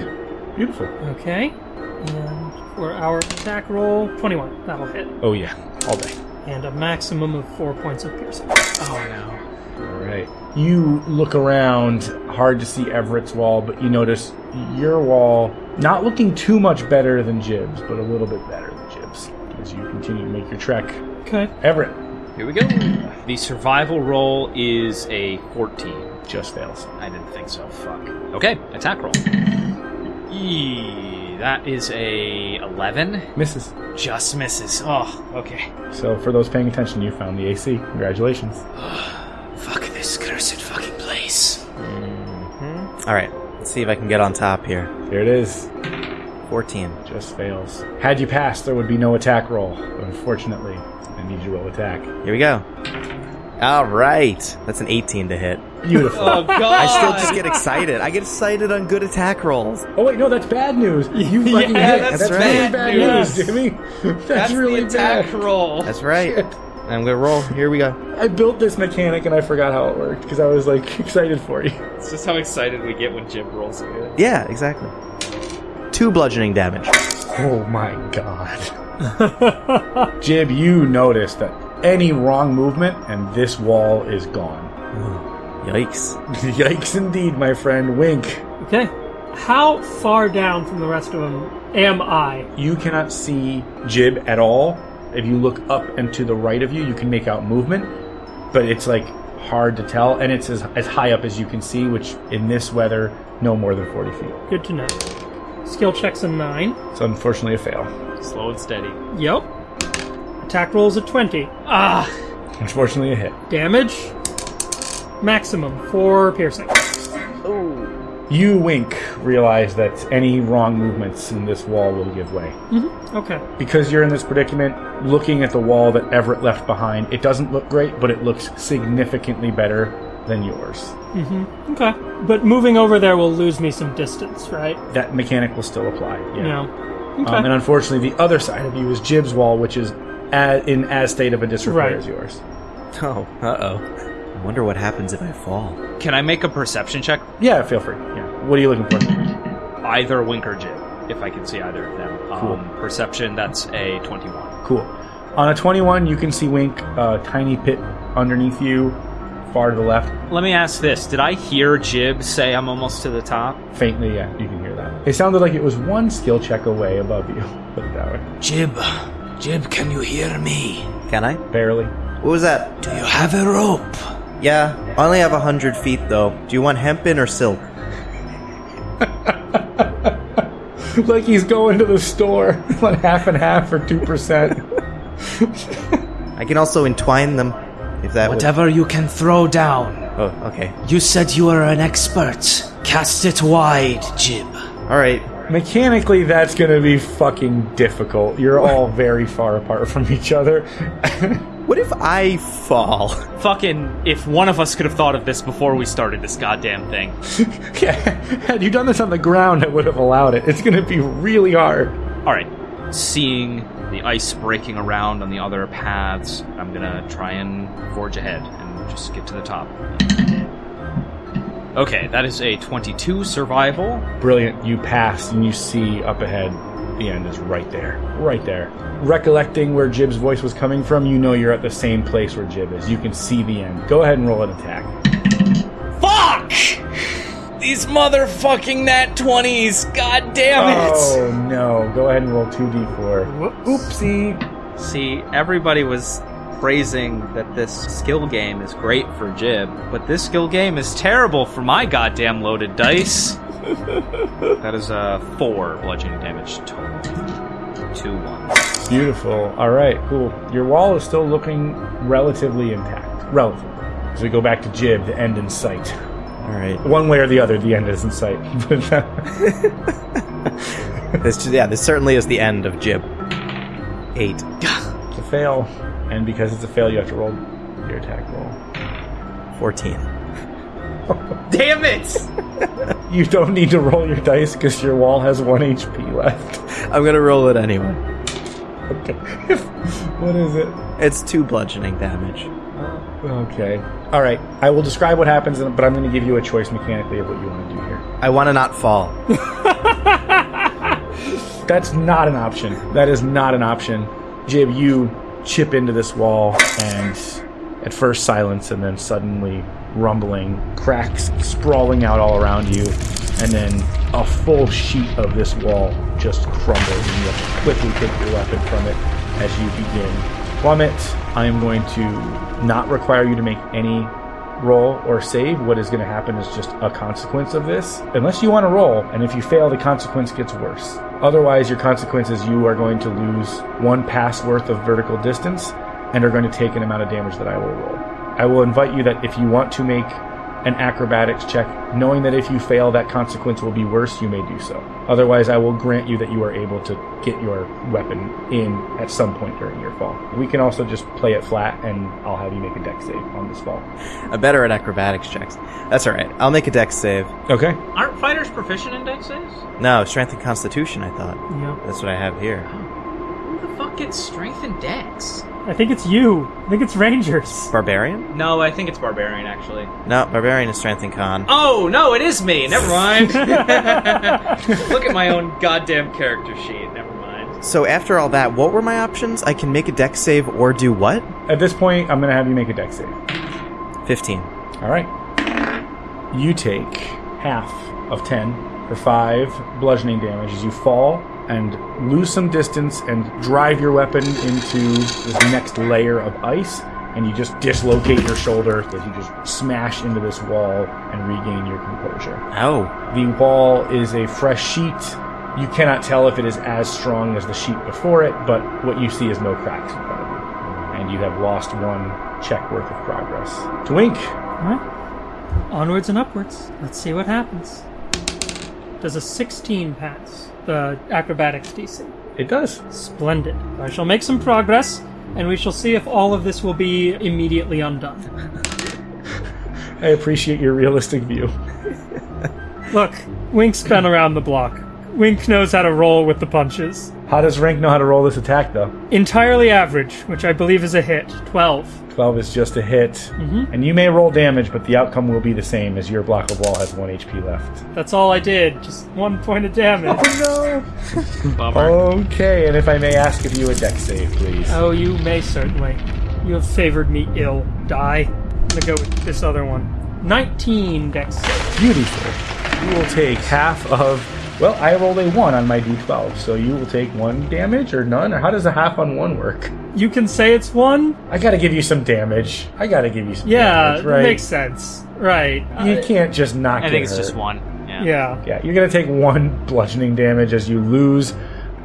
Beautiful. Okay. And for our attack roll, 21. That'll hit. Oh, yeah. All day. And a maximum of four points of piercing. Oh no. All right. You look around, hard to see Everett's wall, but you notice your wall not looking too much better than Jib's, but a little bit better than Jib's as you continue to make your trek. Okay. Everett, Here we go. The survival roll is a 14. Just fails. I didn't think so. Fuck. Okay, attack roll. Eee, that is a 11. Misses. Just misses. Oh, okay. So for those paying attention, you found the AC. Congratulations. (sighs) Fuck this cursed fucking place. Mm-hmm. All right, let's see if I can get on top here. Here it is. 14. Just fails. Had you passed, there would be no attack roll. But unfortunately, I need you to roll attack. Here we go. All right, that's an 18 to hit. Beautiful. Oh god! I still just get excited. I get excited on good attack rolls. Oh wait, no, that's bad news. You (laughs) fucking Yeah, hit. that's really bad bad news. news, Jimmy. That's, That's really the attack bad. roll. That's right. I'm gonna roll. Here we go. I built this mechanic and I forgot how it worked because I was like (laughs) excited for you. It's just how excited we get when Jim rolls good. Yeah, exactly. Two bludgeoning damage. Oh my god. (laughs) Jib, you notice that any wrong movement and this wall is gone. Yikes. (laughs) Yikes indeed, my friend. Wink. Okay. How far down from the rest of them am I? You cannot see Jib at all. If you look up and to the right of you, you can make out movement, but it's like hard to tell, and it's as, as high up as you can see, which in this weather, no more than 40 feet. Good to know. Skill checks a 9. It's unfortunately, a fail. Slow and steady. Yep. Attack rolls a 20. Ah! Unfortunately, a hit. Damage. Maximum 4 piercing. Ooh. You, Wink, realize that any wrong movements in this wall will give way. Mm-hmm. Okay. Because you're in this predicament, looking at the wall that Everett left behind, it doesn't look great, but it looks significantly better than yours. Mm-hmm. Okay. But moving over there will lose me some distance, right? That mechanic will still apply. Yeah. No. Okay. Um, and unfortunately, the other side of you is Jib's wall, which is a in as state of a disrepair Right. as yours. Oh, uh oh. I wonder what happens if I fall. Can I make a perception check? Yeah, feel free. Yeah. What are you looking for? Either Wink or Jib, if I can see either of them. Cool. Um, perception, that's a 21. Cool. On a 21, you can see Wink, a tiny pit underneath you, far to the left. Let me ask this. Did I hear Jib say I'm almost to the top? Faintly, yeah, you can hear that. It sounded like it was one skill check away above you. (laughs) Put it that way. Jib, Jib, can you hear me? Can I? Barely. What was that? Do you have a rope? Yeah, I only have a hundred feet though. Do you want hempen or silk? (laughs) like he's going to the store. (laughs) Want half and half for 2%. I can also entwine them, if that would. Whatever you can throw down. Oh, okay. You said you are an expert. Cast it wide, Jib. All right. Mechanically, that's going to be fucking difficult. You're all (laughs) very far apart from each other. What if I fall? Fucking, if one of us could have thought of this before we started this goddamn thing. (laughs) yeah, had you done this on the ground, I would have allowed it. It's going to be really hard. Alright, seeing the ice breaking around on the other paths, I'm gonna try and forge ahead and just get to the top. Okay, that is a 22 survival. Brilliant. You pass and you see up ahead. The end is right there. Right there. Recollecting where Jib's voice was coming from, you know you're at the same place where Jib is. You can see the end. Go ahead and roll an attack. Fuck! These motherfucking nat 20s! God damn it! Oh no. Go ahead and roll 2d4. Oopsie. See, everybody was praising that this skill game is great for Jib, but this skill game is terrible for my goddamn loaded dice. (laughs) that is a four bludgeoning damage total. Two ones. Beautiful. All right, cool. Your wall is still looking relatively intact. Relatively. As we go back to Jib, the end in sight. All right. One way or the other, the end is in sight. (laughs) This, yeah, this certainly is the end of Jib. Eight. it's a fail. And because it's a fail, you have to roll your attack roll. Fourteen. (laughs) Damn it! You don't need to roll your dice because your wall has one HP left. I'm gonna roll it anyway. Okay. (laughs) what is it? It's two bludgeoning damage. Okay. All right. I will describe what happens, but I'm going to give you a choice mechanically of what you want to do here. I want to not fall. (laughs) That's not an option. That is not an option. Jib, you chip into this wall, and at first silence, and then suddenly rumbling, cracks sprawling out all around you, and then a full sheet of this wall just crumbles, and you have to quickly take your weapon from it as you begin. Plummet, I am going to not require you to make any roll or save, what is going to happen is just a consequence of this. Unless you want to roll, and if you fail, the consequence gets worse. Otherwise, your consequence is you are going to lose one pass worth of vertical distance and are going to take an amount of damage that I will roll. I will invite you that if you want to make an acrobatics check, knowing that if you fail, that consequence will be worse, you may do so. Otherwise, I will grant you that you are able to get your weapon in at some point during your fall. We can also just play it flat, and I'll have you make a dex save on this fall. I'm better at acrobatics checks. That's alright. I'll make a dex save. Okay. Aren't fighters proficient in dex saves? No, strength and constitution, I thought. Yep. That's what I have here. Oh. Who the strength and dex? I think it's you. I think it's Rangers. Barbarian? No, I think it's barbarian actually. No, barbarian is strength and con. Oh no, it is me. Never mind. (laughs) (laughs) Look at my own goddamn character sheet. Never mind. So after all that, what were my options? I can make a dex save or do what? At this point, I'm going to have you make a dex save. 15. All right. You take half of 10 for 5 bludgeoning damage as you fall and lose some distance and drive your weapon into this next layer of ice. And you just dislocate your shoulder as you just smash into this wall and regain your composure. Oh. The wall is a fresh sheet. You cannot tell if it is as strong as the sheet before it, but what you see is no cracks in front of you. And you have lost one check worth of progress. Twink! Alright. Onwards and upwards. Let's see what happens. Does a 16 pass the acrobatics DC? It does. Splendid. I shall make some progress, and we shall see if all of this will be immediately undone. (laughs) I appreciate your realistic view. Look, Wink's been around the block. Wink knows how to roll with the punches. How does Rank know how to roll this attack, though? Entirely average, which I believe is a hit. 12. 12 is just a hit. Mm-hmm. And you may roll damage, but the outcome will be the same as your block of wall has 1 HP left. That's all I did. Just one point of damage. Oh, no! (laughs) Bummer. Okay, and if I may ask of you a dex save, please. Oh, you may certainly. You have favored me ill. Die. I'm gonna go with this other one. 19 dex save. Beautiful. You will take half of. Well, I rolled a 1 on my d12, so you will take 1 damage or none? Or how does a half on 1 work? You can say it's one? I gotta give you some damage. I gotta give you some Yeah, damage, right? makes sense. Right. You Uh, can't just not I think it's hurt. just one. Yeah. yeah. Yeah, you're gonna take one bludgeoning damage as you lose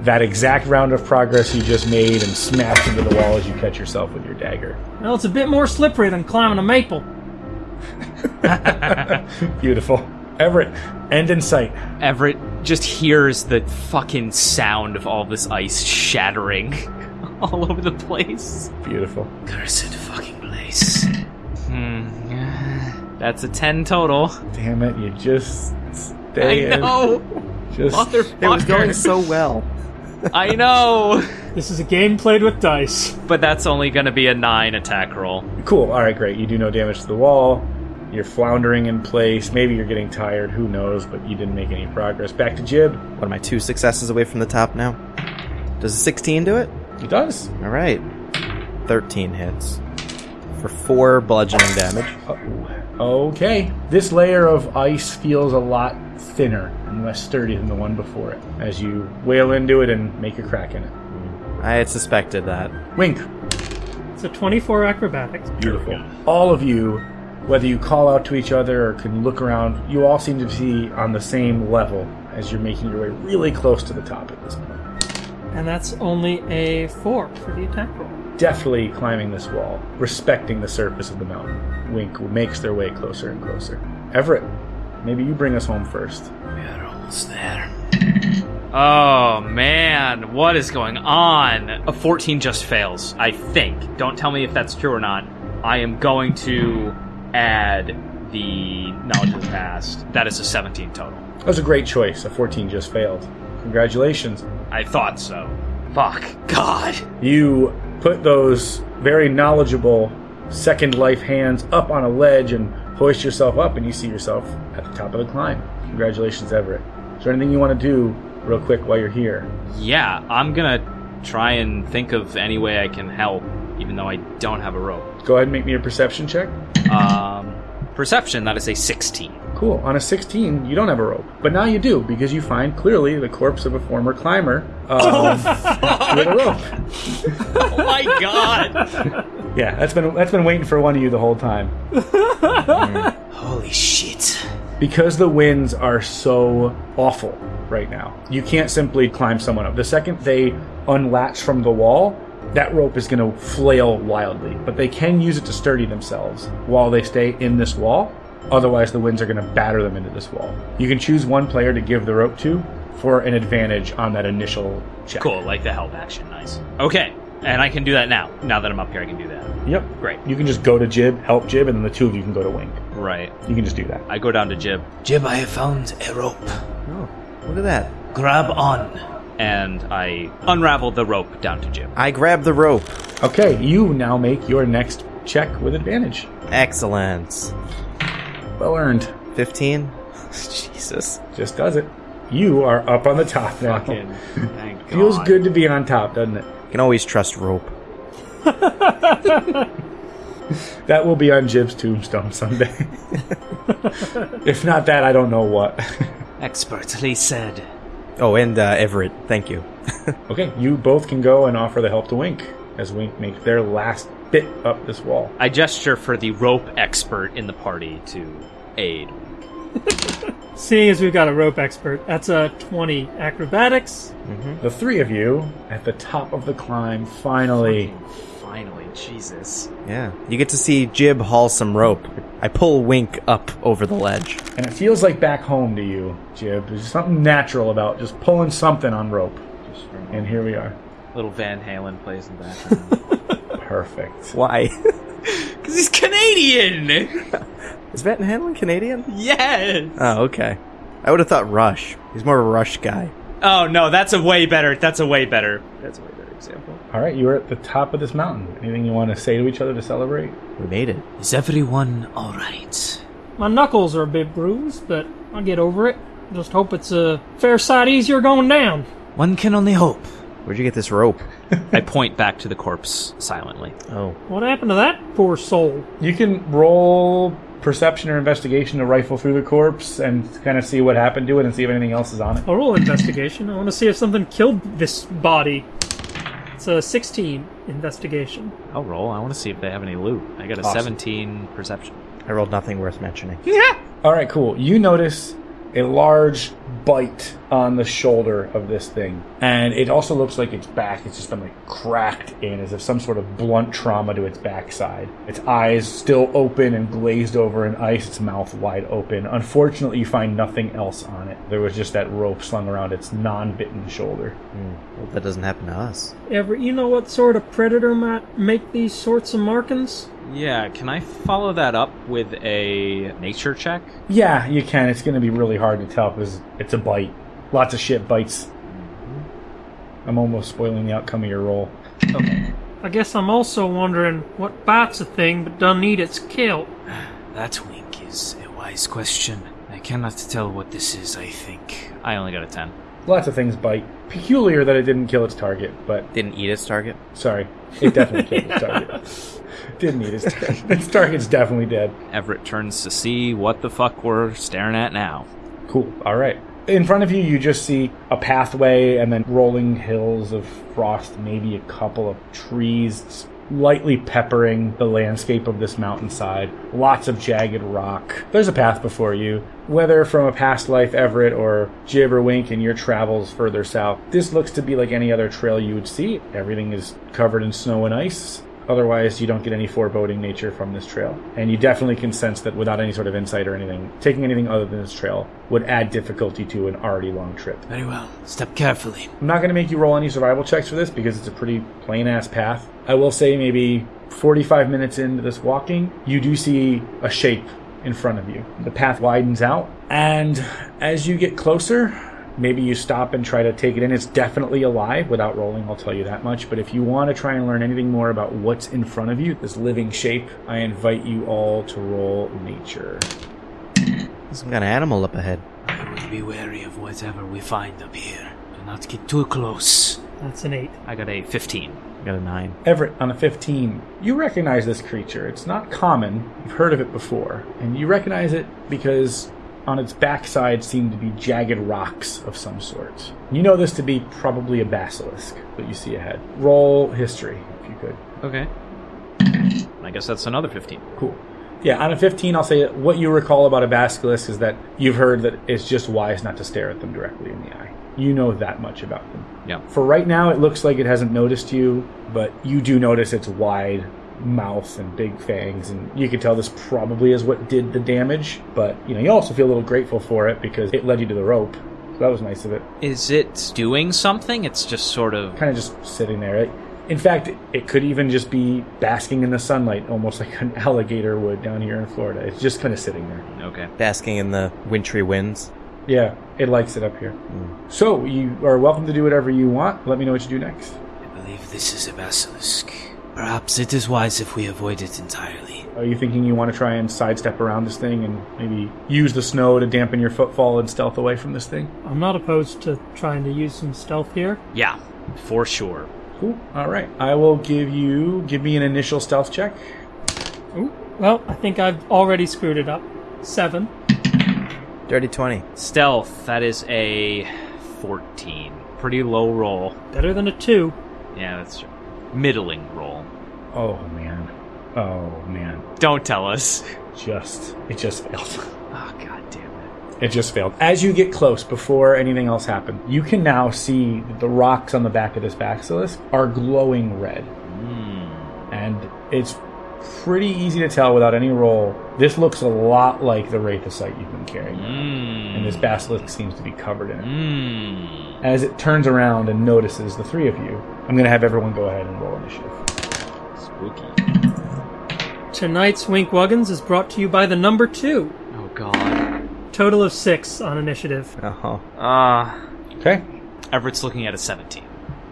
that exact round of progress you just made and smash into the wall as you catch yourself with your dagger. Well, it's a bit more slippery than climbing a maple. (laughs) Beautiful. Everett, end in sight. Everett just hears the fucking sound of all this ice shattering (laughs) all over the place. Beautiful. Cursed fucking place. Hmm. That's a 10 total. Damn it, you just stay I in. know. Just Motherfucker. It was going so well. I know. This is a game played with dice. But that's only going to be a 9 attack roll. cool. All right, great. You do no damage to the wall. You're floundering in place. Maybe you're getting tired. Who knows? But you didn't make any progress. Back to Jib. What am I, two successes away from the top now? Does a 16 do it? It does. Alright. 13 hits. For 4 bludgeoning damage. Uh, okay. This layer of ice feels a lot thinner and less sturdy than the one before it as you wail into it and make a crack in it. I had suspected that. Wink. It's a 24 acrobatics. Beautiful. All of you, whether you call out to each other or can look around, you all seem to be on the same level as you're making your way really close to the top at this point. And that's only a 4 for the attack roll. Deftly climbing this wall, respecting the surface of the mountain. Wink makes their way closer and closer. Everett, maybe you bring us home first. We are almost there. Oh man, what is going on? A 14 just fails, I think. Don't tell me if that's true or not. I am going to add the knowledge of the past. That is a 17 total. That was a great choice. A 14 just failed. Congratulations. I thought so. Fuck. God. You put those very knowledgeable second life hands up on a ledge and hoist yourself up, and you see yourself at the top of the climb. Congratulations, Everett. Is there anything you want to do real quick while you're here? Yeah, I'm gonna try and think of any way I can help, even though I don't have a rope. Go ahead and make me a perception check. Um, perception, that is a 16. Cool. On a 16, you don't have a rope. But now you do, because you find clearly the corpse of a former climber um, (laughs) with a rope. Oh my god! Yeah, that's been that's been waiting for one of you the whole time. (laughs) Holy shit. Because the winds are so awful right now, you can't simply climb someone up. The second they unlatch from the wall, that rope is going to flail wildly. But they can use it to sturdy themselves while they stay in this wall. Otherwise, the winds are going to batter them into this wall. You can choose one player to give the rope to for an advantage on that initial check. Cool, like the help action. Nice. Okay, and I can do that now. Now that I'm up here, I can do that. Yep. Great. You can just go to Jib, help Jib, and then the two of you can go to Wink. Right. You can just do that. I go down to Jib, Jib, I have found a rope. Oh, look at that. Grab on. And I unravel the rope down to Jib. I grab the rope. Okay, you now make your next check with advantage. Excellent. Well earned. 15? (laughs) Jesus. Just does it. You are up on the top now. Fucking thank (laughs) Feels good to be on top, doesn't it? You can always trust rope. (laughs) That will be on Jib's tombstone someday. if not that, I don't know what. Expertly said. Oh, and uh, Everett, thank you. (laughs) okay, you both can go and offer the help to Wink as Wink makes their last bit up this wall. I gesture for the rope expert in the party to aid. (laughs) Seeing as we've got a rope expert, that's a 20 acrobatics. The three of you at the top of the climb finally. Finally, Jesus. Yeah. You get to see Jib haul some rope. I pull Wink up over the ledge. And it feels like back home to you, Jib. There's something natural about just pulling something on rope. And here we are. Little Van Halen plays in the background. (laughs) Perfect. Why? (laughs) (laughs) Because he's Canadian! Is Van Halen Canadian? yes! Oh, okay. I would have thought Rush. He's more of a Rush guy. Oh, no, that's a way better. That's a way better. That's a way better example. All right, you are at the top of this mountain. Anything you want to say to each other to celebrate? We made it. Is everyone alright? My knuckles are a bit bruised, but I'll get over it. Just hope it's a fair sight easier going down. One can only hope. Where'd you get this rope? (laughs) I point back to the corpse silently. Oh. What happened to that poor soul? You can roll perception or investigation to rifle through the corpse and kind of see what happened to it and see if anything else is on it. I'll roll investigation. I want to see if something killed this body. It's a 16 investigation. I'll roll. I want to see if they have any loot. I got a Awesome. 17 perception. I rolled nothing worth mentioning. Yeah. All right, cool. You notice a large bite on the shoulder of this thing, and it also looks like its back has just been like cracked in, as if some sort of blunt trauma to its backside. Its eyes still open and glazed over in ice, its mouth wide open. Unfortunately, you find nothing else on it. There was just that rope slung around its non-bitten shoulder. Hmm. Well, that doesn't happen to us. Ever, you know what sort of predator might make these sorts of markings? Yeah, can I follow that up with a nature check? Yeah, you can. It's going to be really hard to tell because it's a bite. Lots of shit bites. Mm-hmm. I'm almost spoiling the outcome of your roll. I guess I'm also wondering what bites a thing but doesn't eat its kill. (sighs) That wink is a wise question. I cannot tell what this is, I think. I only got a 10. Lots of things bite. Peculiar that it didn't kill its target, but Didn't eat its target? sorry, it definitely killed its target. Didn't eat its target. Its target's definitely dead. Everett turns to see what the fuck we're staring at now. Cool. All right. In front of you, you just see a pathway and then rolling hills of frost, maybe a couple of trees lightly peppering the landscape of this mountainside. Lots of jagged rock. There's a path before you. Whether from a past life Everett or Jib or Wink in your travels further south, this looks to be like any other trail you would see. Everything is covered in snow and ice. Otherwise, you don't get any foreboding nature from this trail. And you definitely can sense that without any sort of insight or anything, taking anything other than this trail would add difficulty to an already long trip. Very well. Step carefully. I'm not going to make you roll any survival checks for this because it's a pretty plain ass path. I will say maybe 45 minutes into this walking, you do see a shape in front of you. The path widens out, and as you get closer, maybe you stop and try to take it in. It's definitely alive without rolling, I'll tell you that much. But if you want to try and learn anything more about what's in front of you, this living shape, I invite you all to roll nature. There's some kind of animal up ahead. I would be wary of whatever we find up here. Do not get too close. That's an 8. I got a 15. Got a nine. Everett, on a 15, you recognize this creature. It's not common. You've heard of it before. And you recognize it because on its backside seem to be jagged rocks of some sort. You know this to be probably a basilisk that you see ahead. Roll history, if you could. Okay. I guess that's another 15. Cool. Yeah, on a 15, I'll say what you recall about a basilisk is that you've heard that it's just wise not to stare at them directly in the eye. You know that much about them. Yeah. For right now, it looks like it hasn't noticed you, but you do notice its wide mouth and big fangs, and you can tell this probably is what did the damage. But you know, you also feel a little grateful for it because it led you to the rope. So that was nice of it. Is it doing something? It's just sort of. Kind of just sitting there. In fact, it could even just be basking in the sunlight, almost like an (laughs) alligator would down here in Florida. It's just kind of sitting there. Okay. Basking in the wintry winds. Yeah, it likes it up here. Hmm. So you are welcome to do whatever you want. Let me know what you do next. I believe this is a basilisk. Perhaps it is wise if we avoid it entirely. Are you thinking you want to try and sidestep around this thing and maybe use the snow to dampen your footfall and stealth away from this thing? I'm not opposed to trying to use some stealth here. Yeah, for sure. Cool. All right. I will give you give me an initial stealth check. Ooh, well, I think I've already screwed it up. Seven. Dirty 20. Stealth, that is a 14. Pretty low roll. Better than a two. Yeah, that's true. Middling roll. Oh man. Oh man. Don't tell us. Just it just failed. (laughs) Oh, god damn it. It just failed. As you get close, before anything else happened, you can now see that the rocks on the back of this basilisk are glowing red. Hmm. And it's pretty easy to tell without any roll. This looks a lot like the Wraithosite you've been carrying. And this basilisk seems to be covered in it. Hmm. As it turns around and notices the three of you, I'm going to have everyone go ahead and roll initiative. Spooky. Tonight's Wink Wuggins is brought to you by the number two. Oh, god. Total of six on initiative. Uh huh. Ah. Okay. Everett's looking at a 17.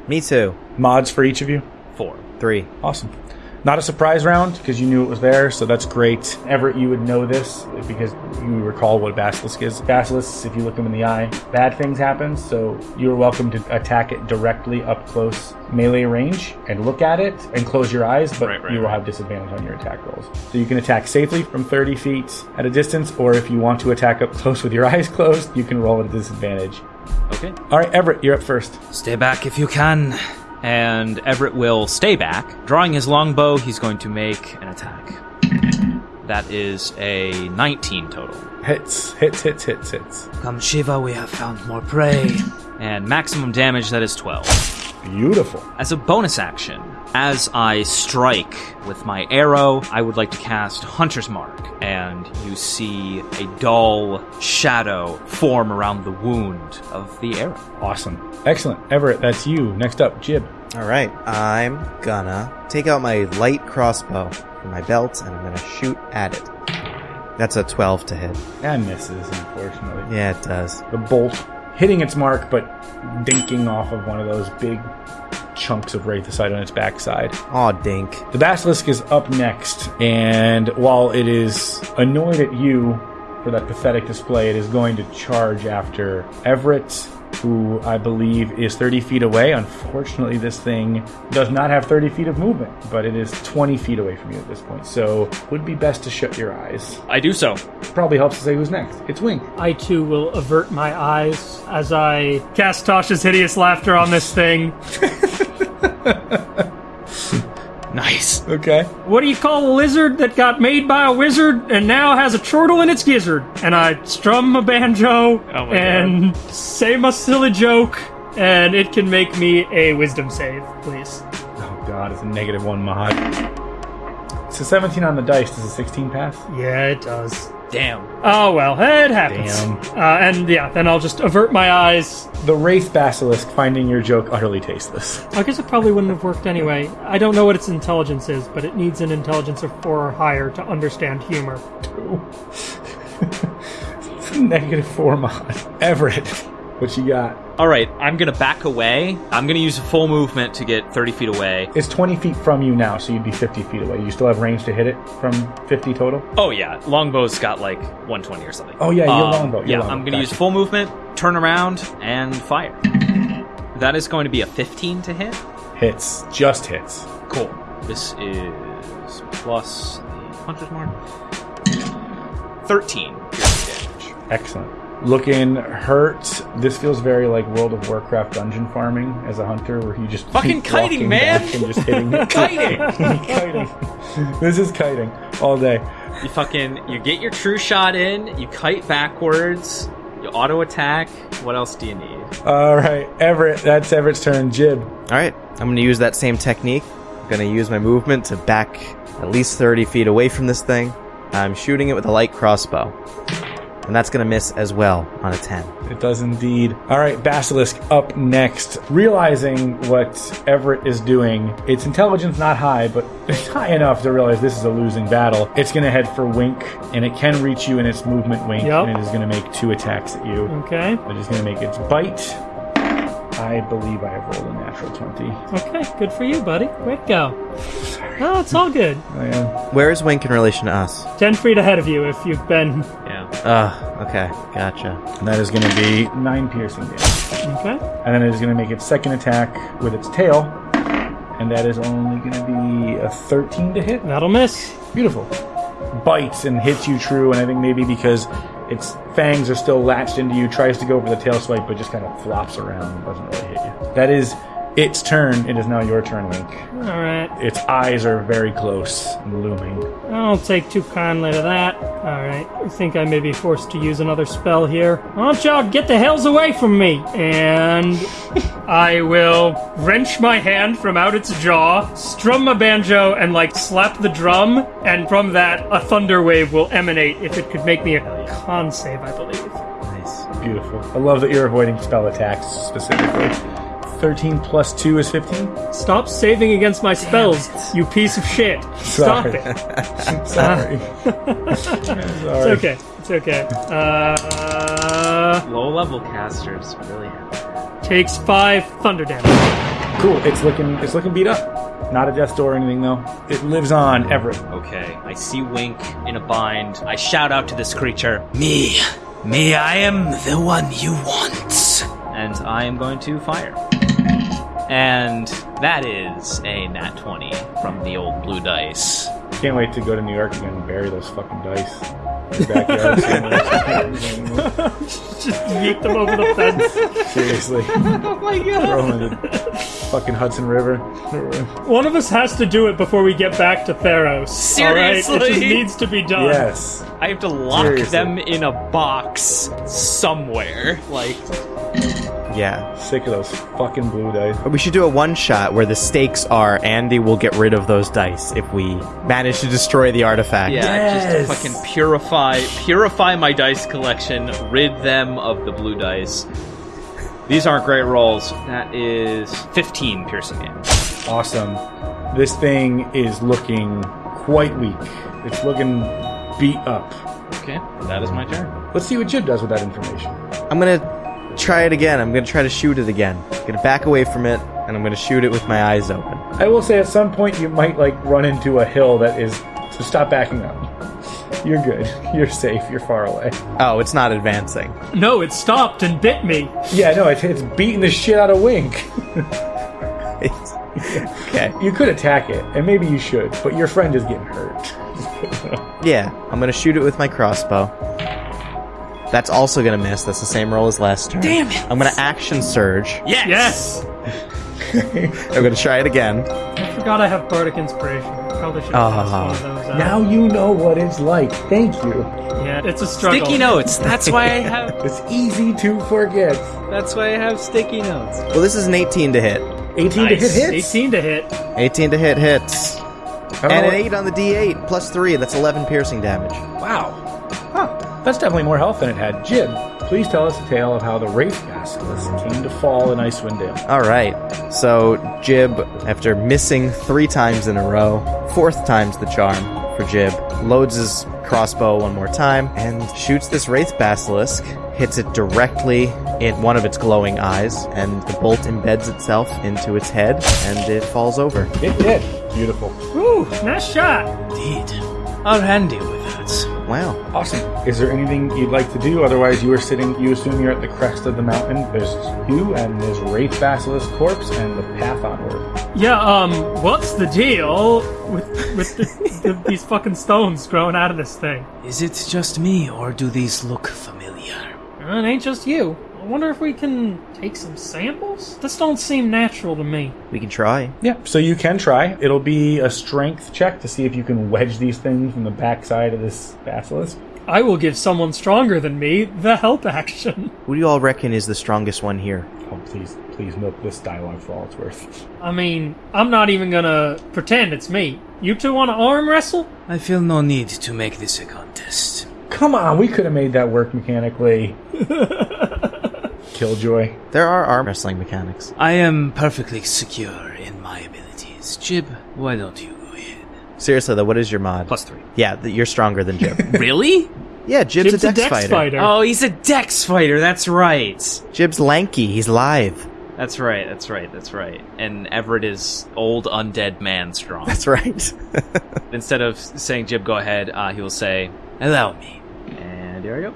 Me too. Mods for each of you. 4. Three. Awesome. Not a surprise round because you knew it was there, so that's great. Everett, you would know this because you recall what a basilisk is. Basilisks, if you look them in the eye, bad things happen, so you're welcome to attack it directly up close melee range and look at it and close your eyes, but Right, right, you will right. have disadvantage on your attack rolls. So you can attack safely from 30 feet at a distance, or if you want to attack up close with your (laughs) eyes closed, you can roll at a disadvantage. Okay. All right, Everett, you're up first. Stay back if you can. And Everett will stay back. Drawing his longbow, he's going to make an attack. That is a 19 total. Hits, hits, hits, hits, hits. Come Shiva, we have found more prey. And maximum damage, that is 12. Beautiful. As a bonus action, as I strike with my arrow, I would like to cast Hunter's Mark, and you see a dull shadow form around the wound of the arrow. Awesome. Excellent. Everett, that's you. Next up, Jib. All right. I'm gonna take out my light crossbow from my belt and I'm gonna shoot at it. That's a 12 to hit. That misses, unfortunately. Yeah, it does. The bolt hitting its mark, but dinking off of one of those big chunks of Wraithosite on its backside. Aw, dink. The basilisk is up next, and while it is annoyed at you for that pathetic display, it is going to charge after Everett, who I believe is 30 feet away. Unfortunately, this thing does not have 30 feet of movement, but it is 20 feet away from you at this point, so would be best to shut your eyes. I do so. Probably helps to say who's next. It's Wink. I too will avert my eyes as I cast Tasha's hideous laughter on this thing. (laughs) Nice. Okay. What do you call a lizard that got made by a wizard and now has a turtle in its gizzard? And I strum my banjo Oh my and say my silly joke, and it can make me a wisdom save, please. Oh god, it's a negative one mod. It's a 17 on the dice. Does a 16 pass? Yeah, it does. Damn. Oh well, it happens. Damn. Uh, and yeah, then I'll just avert my eyes. The Wraith Basilisk finding your joke utterly tasteless. I guess it probably wouldn't have worked anyway. I don't know what its intelligence is, but it needs an intelligence of four or higher to understand humor. it's (laughs) a negative 4 mod. Everett, what you got? All right, I'm going to back away. I'm going to use a full movement to get 30 feet away. It's 20 feet from you now, so you'd be 50 feet away. You still have range to hit it from 50 total? Oh, yeah. Longbow's got like 120 or something. Oh, yeah, your Um, longbow. Your yeah, longbow. I'm going to use full movement, turn around, and fire. That is going to be a 15 to hit. Hits. Just hits. Cool. This is plus the Hunter's Mark. 13 piercing damage. Excellent. Looking hurt. This feels very like World of Warcraft dungeon farming as a hunter, where you just Fucking keep kiting, man! back and just hitting. (laughs) (laughs) Kiting! kiting. this is kiting all day. You fucking you get your true shot in. You kite backwards. You auto attack. What else do you need? All right, Everett. That's Everett's turn. Jib. All right, I'm going to use that same technique. I'm going to use my movement to back at least 30 feet away from this thing. I'm shooting it with a light crossbow. And that's going to miss as well on a 10. It does indeed. All right, Basilisk up next. Realizing what Everett is doing, its intelligence not high, but (laughs) it's high enough to realize this is a losing battle. It's going to head for Wink, and it can reach you in its movement Wink, Yep. and it is going to make two attacks at you. Okay. It is going to make its bite. I believe I have rolled a natural 20. Okay. Good for you, buddy. Quick to go. Oh, it's all good. Oh, I am. Where is Wink in relation to us? Ten feet ahead of you if you've been. Yeah. Ah, okay, gotcha. And that is going to be 9 piercing damage. Okay. And then it is going to make its second attack with its tail. And that is only going to be a 13 to hit. That'll miss. Beautiful. Bites and hits you true, and I think maybe because its fangs are still latched into you, tries to go for the tail swipe, but just kind of flops around and doesn't really hit you. That is its turn. It is now your turn, Wink. All right. Its eyes are very close and looming. I don't take too kindly to that. Alright, I think I may be forced to use another spell here. Why don't y'all get the hells away from me? And (laughs) I will wrench my hand from out its jaw, strum my banjo, and like slap the drum, and from that, a thunder wave will emanate if it could make me a con save, I believe. Nice. Beautiful. I love that you're avoiding spell attacks specifically. 13 plus 2 is 15? Stop saving against my spells, you piece of shit. Stop Sorry. it. (laughs) Sorry. (laughs) It's okay. It's okay. Uh, Low level casters really have. takes five thunder damage. Cool. It's looking it's looking beat up. Not a death door or anything though. It lives on, Everett. Okay. I see Wink in a bind. I shout out to this creature, Me, me, I am the one you want. and I am going to fire. And that is a nat 20 from the old blue dice. Can't wait to go to New York again and bury those fucking dice. in the backyard somewhere. (laughs) Just yeet them over the fence. Seriously. (laughs) Oh my god. Throw them in the fucking Hudson River. One of us has to do it before we get back to Theros. Alright? It just Seriously? needs to be done. Yes. I have to lock Seriously. them in a box somewhere. Like, Yeah. Sick of those fucking blue dice. But we should do a one shot where the stakes are Andy will get rid of those dice if we manage to destroy the artifact. yeah, Yes. just to fucking purify, purify my dice collection, rid them of the blue dice. These aren't great rolls. That is 15 piercing damage. Awesome. This thing is looking quite weak. It's looking beat up. Okay, that is my turn. Let's see what Jib does with that information. I'm gonna try it again. I'm gonna try to shoot it again. I'm gonna back away from it, and I'm gonna shoot it with my eyes open. I will say at some point you might like run into a hill that is so stop backing up. You're good. (laughs) You're safe. You're far away. Oh, it's not advancing. No, it stopped and bit me. Yeah, no, it's, it's beating the shit out of Wink. (laughs) okay. You could attack it, and maybe you should, but your friend is getting hurt. (laughs) Yeah, I'm gonna shoot it with my crossbow. That's also gonna miss. That's the same roll as last turn. Damn it. I'm gonna action surge. Yes. Yes! (laughs) I'm gonna try it again. I forgot I have Bardic Inspiration. Probably should have passed one of those out. now you know what it's like. Thank you. Yeah, it's a struggle. Sticky notes. That's why I (laughs) have. It's easy to forget. That's why I have sticky notes. Well, this is an 18 to hit. 18 to hit hits. 18 to hit. 18 to hit hits. And know an 8 on the d8 plus 3. That's 11 piercing damage. Wow. Huh. That's definitely more health than it had. Jib, please tell us a tale of how the Wraith Basilisk came to fall in Icewind Dale. All right. So Jib, after missing three times in a row, fourth time's the charm for Jib, loads his crossbow one more time and shoots this wraith basilisk. Hits it directly in one of its glowing eyes, and the bolt embeds itself into its head, and it falls over. It did. Beautiful. Woo! Nice shot! Indeed. I'll hand you with that. Wow. Awesome. Is there anything you'd like to do? Otherwise, you are sitting, you assume you're at the crest of the mountain. There's you and there's Wraith Basilisk corpse and the path onward. Yeah, um, what's the deal with with the, the, these fucking stones growing out of this thing? Is it just me, or do these look familiar? Uh, It ain't just you. I wonder if we can take some samples? This don't seem natural to me. We can try. Yeah, so you can try. It'll be a strength check to see if you can wedge these things from the backside of this basilisk. I will give someone stronger than me the help action. (laughs) Who do you all reckon is the strongest one here? Oh, please, please milk this dialogue for all it's worth. (laughs) I mean, I'm not even gonna pretend it's me. You two want to arm wrestle? I feel no need to make this a contest. Come on, we could have made that work mechanically. (laughs) Killjoy. There are arm wrestling mechanics. I am perfectly secure in my abilities. Jib, why don't you go ahead? Seriously though, what is your mod? Plus three. Yeah, th- you're stronger than Jib. (laughs) Really? yeah, Jib's, Jib's a dex, fighter. Oh, he's a dex fighter. That's right. Jib's lanky. He's live. That's right. That's right. That's right. And Everett is old undead man strong. That's right. (laughs) Instead of saying Jib, go ahead, uh, he will say, Allow me. and there we go.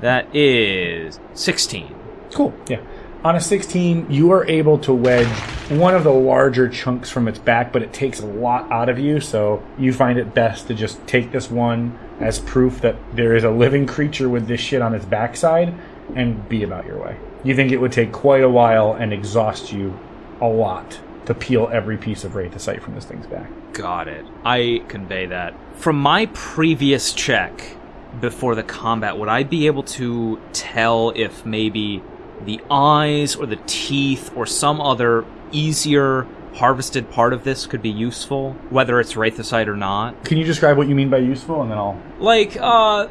That is sixteen. Cool. Yeah. On a 16, you are able to wedge one of the larger chunks from its back, but it takes a lot out of you, so you find it best to just take this one as proof that there is a living creature with this shit on its backside and be about your way. You think it would take quite a while and exhaust you a lot to peel every piece of Wraithosite from this thing's back. Got it. I convey that. From my previous check before the combat, would I be able to tell if maybe the eyes or the teeth or some other easier harvested part of this could be useful, whether it's Wraithosite or not? Can you describe what you mean by useful, and then I'll. Like, uh,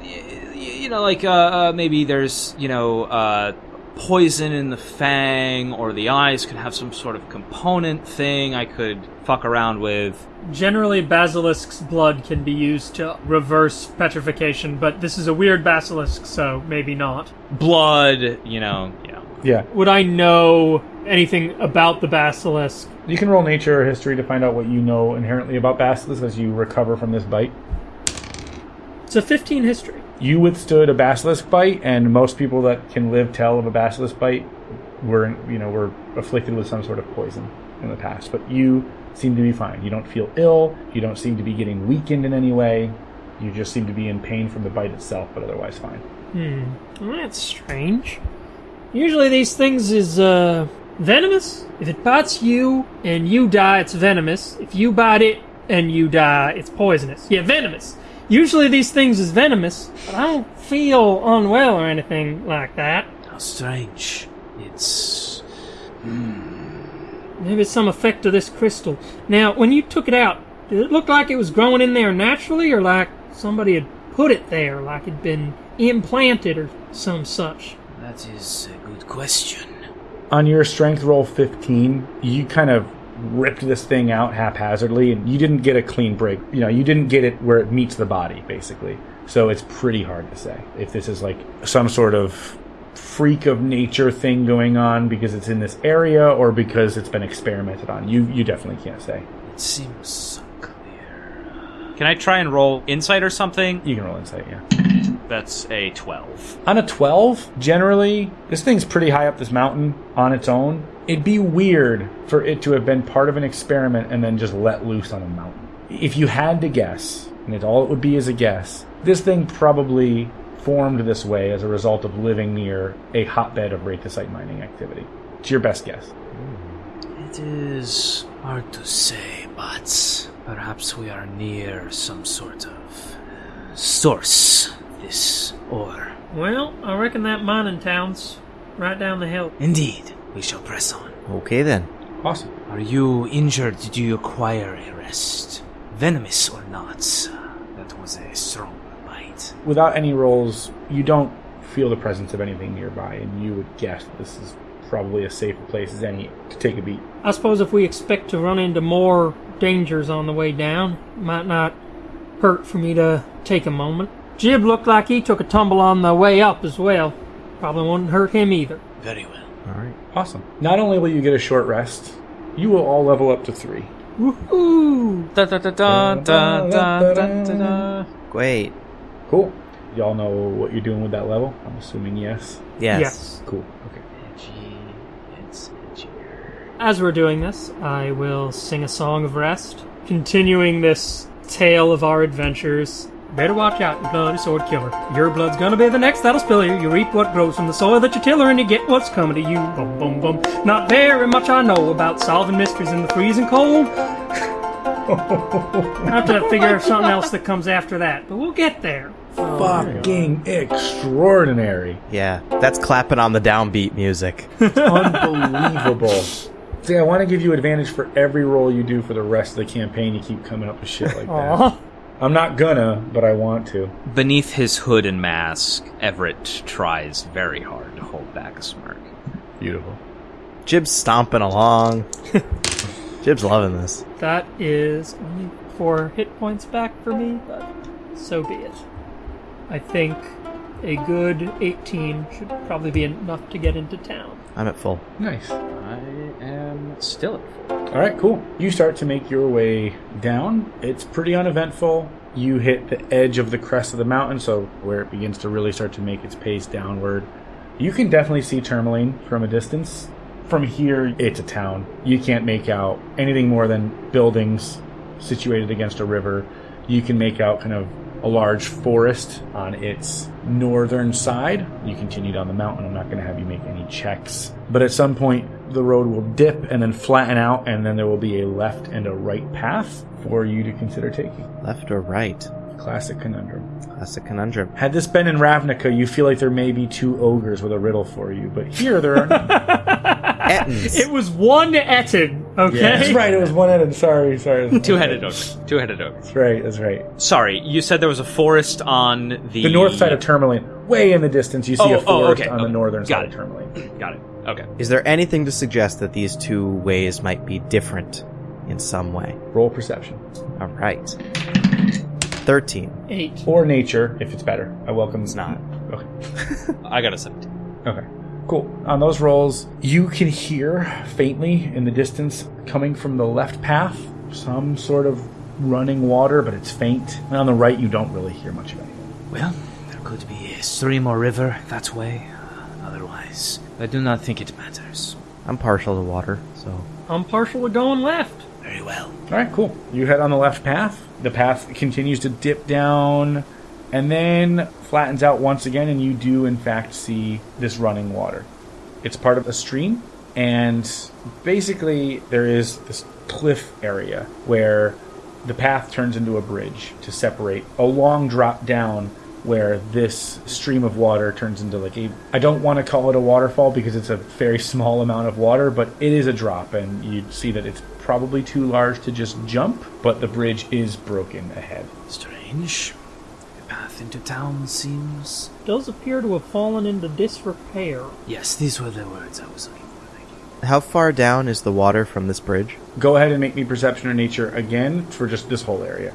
you know, like, uh, uh, maybe there's, you know, uh, poison in the fang, or the eyes could have some sort of component thing I could fuck around with. Generally, basilisk's blood can be used to reverse petrification, but this is a weird basilisk, so maybe not. Blood, you know, yeah. Yeah. Would I know anything about the basilisk? You can roll nature or history to find out what you know inherently about basilisks as you recover from this bite. It's a 15 history. You withstood a basilisk bite, and most people that can live tell of a basilisk bite were, you know, were afflicted with some sort of poison in the past. But you seem to be fine. You don't feel ill. You don't seem to be getting weakened in any way. You just seem to be in pain from the bite itself, but otherwise fine. Well, that's strange. Usually these things is, uh, venomous. If it bites you and you die, it's venomous. If you bite it and you die, it's poisonous. Yeah, venomous. Usually these things is venomous, but I don't feel unwell or anything like that. How strange. It's. Hmm. Maybe it's some effect of this crystal. Now, when you took it out, did it look like it was growing in there naturally, or like somebody had put it there, like it'd been implanted or some such? That is a good question. On your strength roll 15, you kind of ripped this thing out haphazardly, and you didn't get a clean break. You know, you didn't get it where it meets the body, basically. So it's pretty hard to say if this is like some sort of freak of nature thing going on because it's in this area or because it's been experimented on. You you definitely can't say. It seems so clear. Can I try and roll insight or something? You can roll insight, yeah. That's a 12. On a 12, generally, this thing's pretty high up this mountain on its own. It'd be weird for it to have been part of an experiment and then just let loose on a mountain. If you had to guess, and it, all it would be is a guess, this thing probably formed this way as a result of living near a hotbed of Wraithosite mining activity. It's your best guess. It is hard to say, but perhaps we are near some sort of source. of This ore. Well, I reckon that mining town's right down the hill. Indeed, we shall press on. Okay then. Awesome. Are you injured? Do you require a rest? Venomous or not? That was a strong bite. Without any rolls, you don't feel the presence of anything nearby, and you would guess this is probably as safe a place as any to take a beat. I suppose if we expect to run into more dangers on the way down, it might not hurt for me to take a moment. Jib looked like he took a tumble on the way up as well. Probably wouldn't hurt him either. Very well. Alright, awesome. Not only will you get a short rest, you will all level up to three. Woohoo! Da da da da da da da da. Great. Cool. Y'all know what you're doing with that level? I'm assuming yes. Yes. yes. Cool. Okay. As we're doing this, I will sing a song of rest, continuing this tale of our adventures Better watch out, you bloody sword killer. Your blood's gonna be the next that'll spill you. You reap what grows from the soil that you tiller, and you get what's coming to you. Boom, boom, boom. Not very much I know about solving mysteries in the freezing cold. I (laughs) have to figure out something else that comes after that, but we'll get there. Fucking extraordinary. Yeah, that's clapping on the downbeat music. (laughs) Unbelievable. See, I want to give you advantage for every roll you do for the rest of the campaign. You keep coming up with shit like that. Aw. I'm not gonna, but I want to. Beneath his hood and mask, Everett tries very hard to hold back a smirk. Beautiful. Jib's stomping along. (laughs) Jib's loving this. That is only four hit points back for me, but so be it. I think a good 18 should probably be enough to get into town. I'm at full. Nice. Still at full. All right, cool. You start to make your way down. It's pretty uneventful. You hit the edge of the crest of the mountain, so where it begins to really start to make its pace downward. You can definitely see Tourmaline from a distance. From here, it's a town. You can't make out anything more than buildings situated against a river. You can make out kind of a large forest on its northern side. You continue down the mountain. I'm not going to have you make any checks. But at some point, the road will dip and then flatten out, and then there will be a left and a right path for you to consider taking. Left or right? Classic conundrum. Classic conundrum. Had this been in Ravnica, you feel like there may be two ogres with a riddle for you, but here there are. (laughs) Ettins. It was one Ettin, okay? That's right. It was one headed. Sorry, sorry. (laughs) Two-headed ogre. Two-headed ogre. That's right. That's right. Sorry, you said there was a forest on the The north side of Tourmaline, way in the distance, you see Oh, a oh, forest okay, on the okay. northern Got side it. of Tourmaline. Got it. Okay. Is there anything to suggest that these two ways might be different in some way? Roll perception All right. 13. Eight. or nature if it's better. I welcome. It's not. Okay. (laughs) I got a 17. Okay. Cool. On those rolls, you can hear faintly in the distance coming from the left path some sort of running water, but it's faint. And on the right, you don't really hear much of anything. Well, there could be a stream or river that way. Otherwise, I do not think it matters. I'm partial to water, so. I'm partial to going left. Very well. All right, cool. You head on the left path. The path continues to dip down and then flattens out once again, and you do, in fact, see this running water. It's part of a stream, and basically, there is this cliff area where the path turns into a bridge to separate a long drop down where this stream of water turns into like a I don't want to call it a waterfall because it's a very (laughs) small amount of water, but it is a drop and you see that it's probably too large to just jump, but the bridge is broken ahead. Strange. The path into town seems. Does appear to have fallen into disrepair. Yes, these were the words I was looking for. Thank you. How far down is the water from this bridge? Go ahead and make me perception or nature again for just this whole area.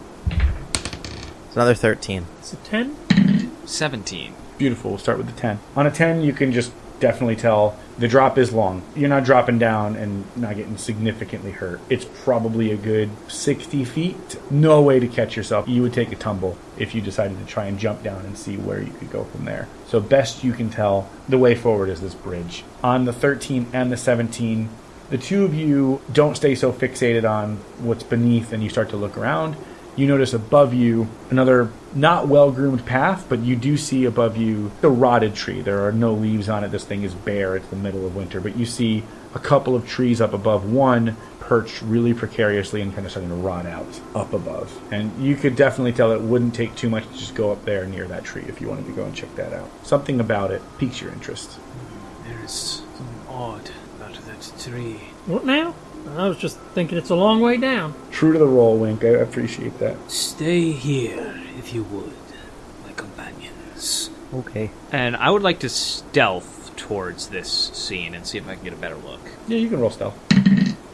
It's another 13. It's a 10. 17. Beautiful. We'll start with the 10. On a 10, you can just definitely tell the drop is long. You're not dropping down and not getting significantly hurt. It's probably a good 60 feet. No way to catch yourself. You would take a tumble if you decided to try and jump down and see where you could go from there. So, best you can tell, the way forward is this bridge. On the 13 and the 17, the two of you don't stay so fixated on what's beneath and you start to look around. You notice above you another not well groomed path, but you do see above you the rotted tree. There are no leaves on it. This thing is bare. It's the middle of winter. But you see a couple of trees up above, one perched really precariously and kind of starting to rot out up above. And you could definitely tell it wouldn't take too much to just go up there near that tree if you wanted to go and check that out. Something about it piques your interest. There is something odd about that tree. What now? I was just thinking it's a long way down. True to the role, Wink. I appreciate that. Stay here, if you would, my companions. Okay. And I would like to stealth towards this scene and see if I can get a better look. Yeah, you can roll stealth.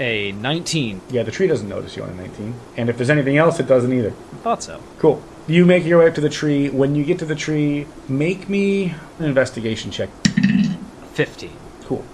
A 19. Yeah, the tree doesn't notice you on a 19. And if there's anything else, it doesn't either. I Thought so. Cool. You make your way up to the tree. When you get to the tree, make me an investigation check. 15. Cool.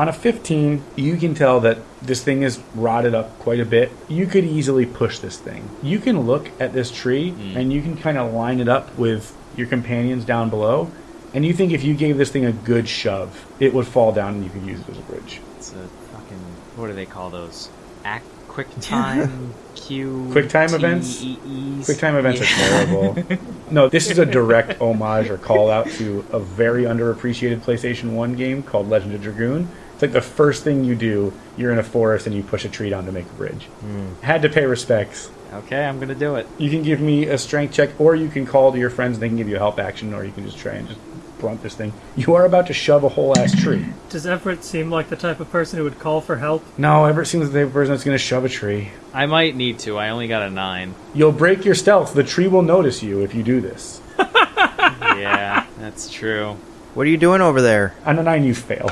On a 15, you can tell that this thing is rotted up quite a bit. You could easily push this thing. You can look at this tree hmm. and you can kind of line it up with your companions down below. And you think if you gave this thing a good shove, it would fall down and you could use it as a bridge. It's a fucking. What do they call those? Act quick (laughs) time Q. QuickTime events? TEEs. QuickTime events are terrible. (laughs) no, this is a direct homage or call out to a very underappreciated PlayStation 1 game called Legend of Dragoon. It's like the first thing you do, you're in a forest and you push a tree down to make a bridge. Hmm. Had to pay respects. Okay, I'm gonna do it. You can give me a strength check, or you can call to your friends and they can give you a help action, or you can just try and just brunt this thing. You are about to shove a whole ass tree. (coughs) Does Everett seem like the type of person who would call for help? No, Everett seems like the type of person that's going to shove a tree. I might need to. I only got a nine. You'll break your stealth. The tree will notice you if you do this. (laughs) yeah, that's true. What are you doing over there? On a nine, you fail.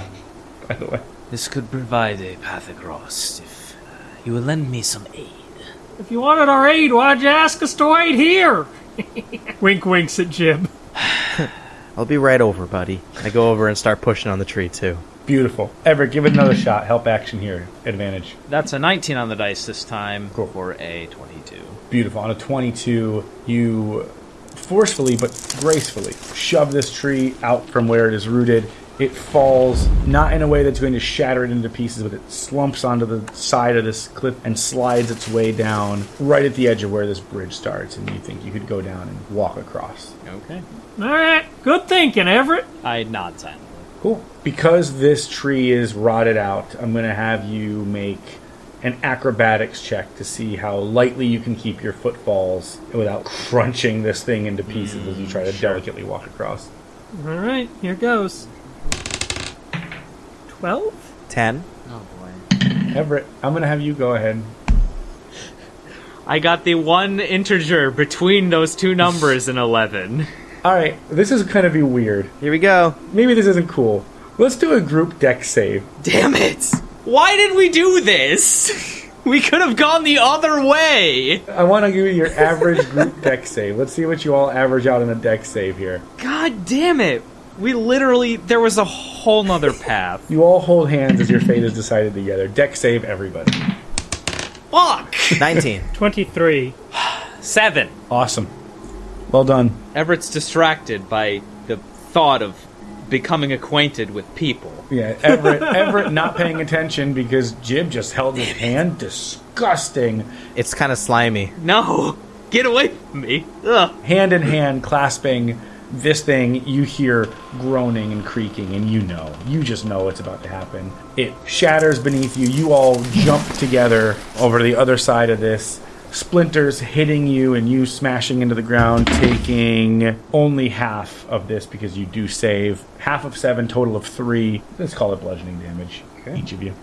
By the way, This could provide a path across if uh, you will lend me some aid. If you wanted our aid, why'd you ask us to wait here? (laughs) wink winks at Jim. (laughs) I'll be right over, buddy. I go over and start pushing on the tree too. beautiful. Everett, give it another shot. Help action here. Advantage. That's a 19 on the dice this time Cool. for a 22. Beautiful. On a 22, you forcefully but gracefully shove this tree out from where it is rooted. It falls not in a way that's going to shatter it into pieces, but it slumps onto the side of this cliff and slides its way down right at the edge of where this bridge starts. And you think you could go down and walk across. Okay. All right, good thinking, Everett. I nod silently. Cool. Because this tree is rotted out, I'm going to have you make an acrobatics check to see how lightly you can keep your footfalls without crunching this thing into pieces as you try to mm, delicately walk across. All right, here goes. Twelve. Ten. Oh boy. Everett, I'm going to have you go ahead. I got the one integer between those two numbers in 11. All right, this is going to be weird. Here we go. Maybe this isn't cool. Let's do a group dex save. Damn it! Why did we do this? We could have gone the other way! I want to give you your average group dex save. Let's see what you all average out in a dex save here. God damn it! We literally, there was a whole nother path. You all hold hands as your fate is decided together. Dex save, everybody. Fuck! Nineteen. (laughs) Twenty-three. Seven. Awesome. Well done. Everett's distracted by the thought of becoming acquainted with people. Yeah, Everett, (laughs) Everett not paying attention because Jib just held his hand. Disgusting. It's kind of slimy. No! Get away from me! Ugh! Hand in hand, clasping this thing, you hear groaning and creaking, and you know. You just know what's about to happen. It shatters beneath you. You all jump together over to the other side of this. Splinters hitting you and you smashing into the ground, taking only half of this because you do save. Half of seven, total of three. Let's call it bludgeoning damage. Each of you.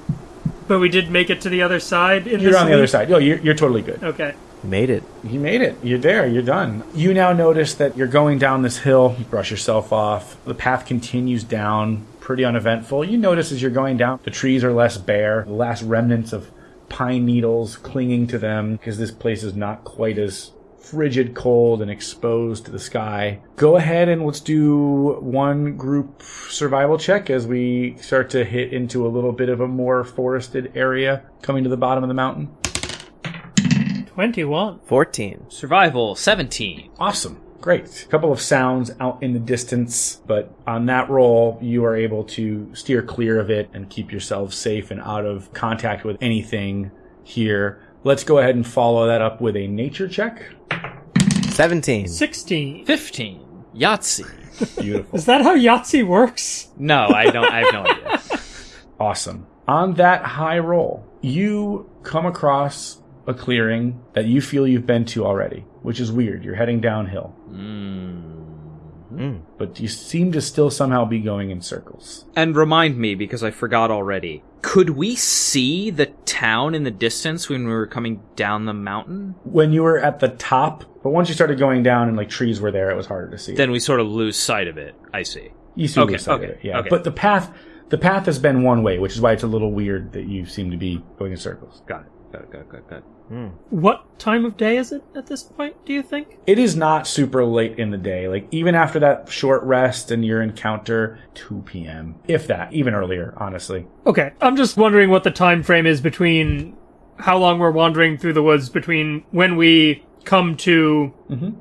But we did make it to the other side. In You're this on the other side. Oh, you're, you're totally good. Okay. Made it. You made it. You're there. You're done. You now notice that you're going down this hill. You brush yourself off. The path continues down, pretty uneventful. You notice as you're going down, the trees are less bare. The last remnants of pine needles clinging to them because this place is not quite as frigid cold and exposed to the sky. Go ahead and let's do one group survival check as we start to hit into a little bit of a more forested area coming to the bottom of the mountain. Twenty-one. Fourteen. Survival 17. Awesome. Great. A couple of sounds out in the distance, but on that roll, you are able to steer clear of it and keep yourselves safe and out of contact with anything here. Let's go ahead and follow that up with a nature check. Seventeen. Sixteen. 15. Yahtzee. (laughs) Beautiful. Is that how Yahtzee works? No, I don't, I have no idea. (laughs) awesome. On that high roll, you come across a clearing that you feel you've been to already, which is weird. You're heading downhill, Mm. but you seem to still somehow be going in circles. And remind me, because I forgot already. Could we see the town in the distance when we were coming down the mountain? When you were at the top, but once you started going down and like trees were there, it was harder to see. Then we sort of lose sight of it. I see. You see Okay, lose sight of it, yeah. okay. But the path, the path has been one way, which is why it's a little weird that you seem to be going in circles. Got it. Got it. Got it. Got. Got it. What time of day is it at this point? Do you think? It is not super late in the day. Like even after that short rest and your encounter, 2 p.m. If that, even earlier, honestly. Okay, I'm just wondering what the time frame is between how long we're wandering through the woods between when we come to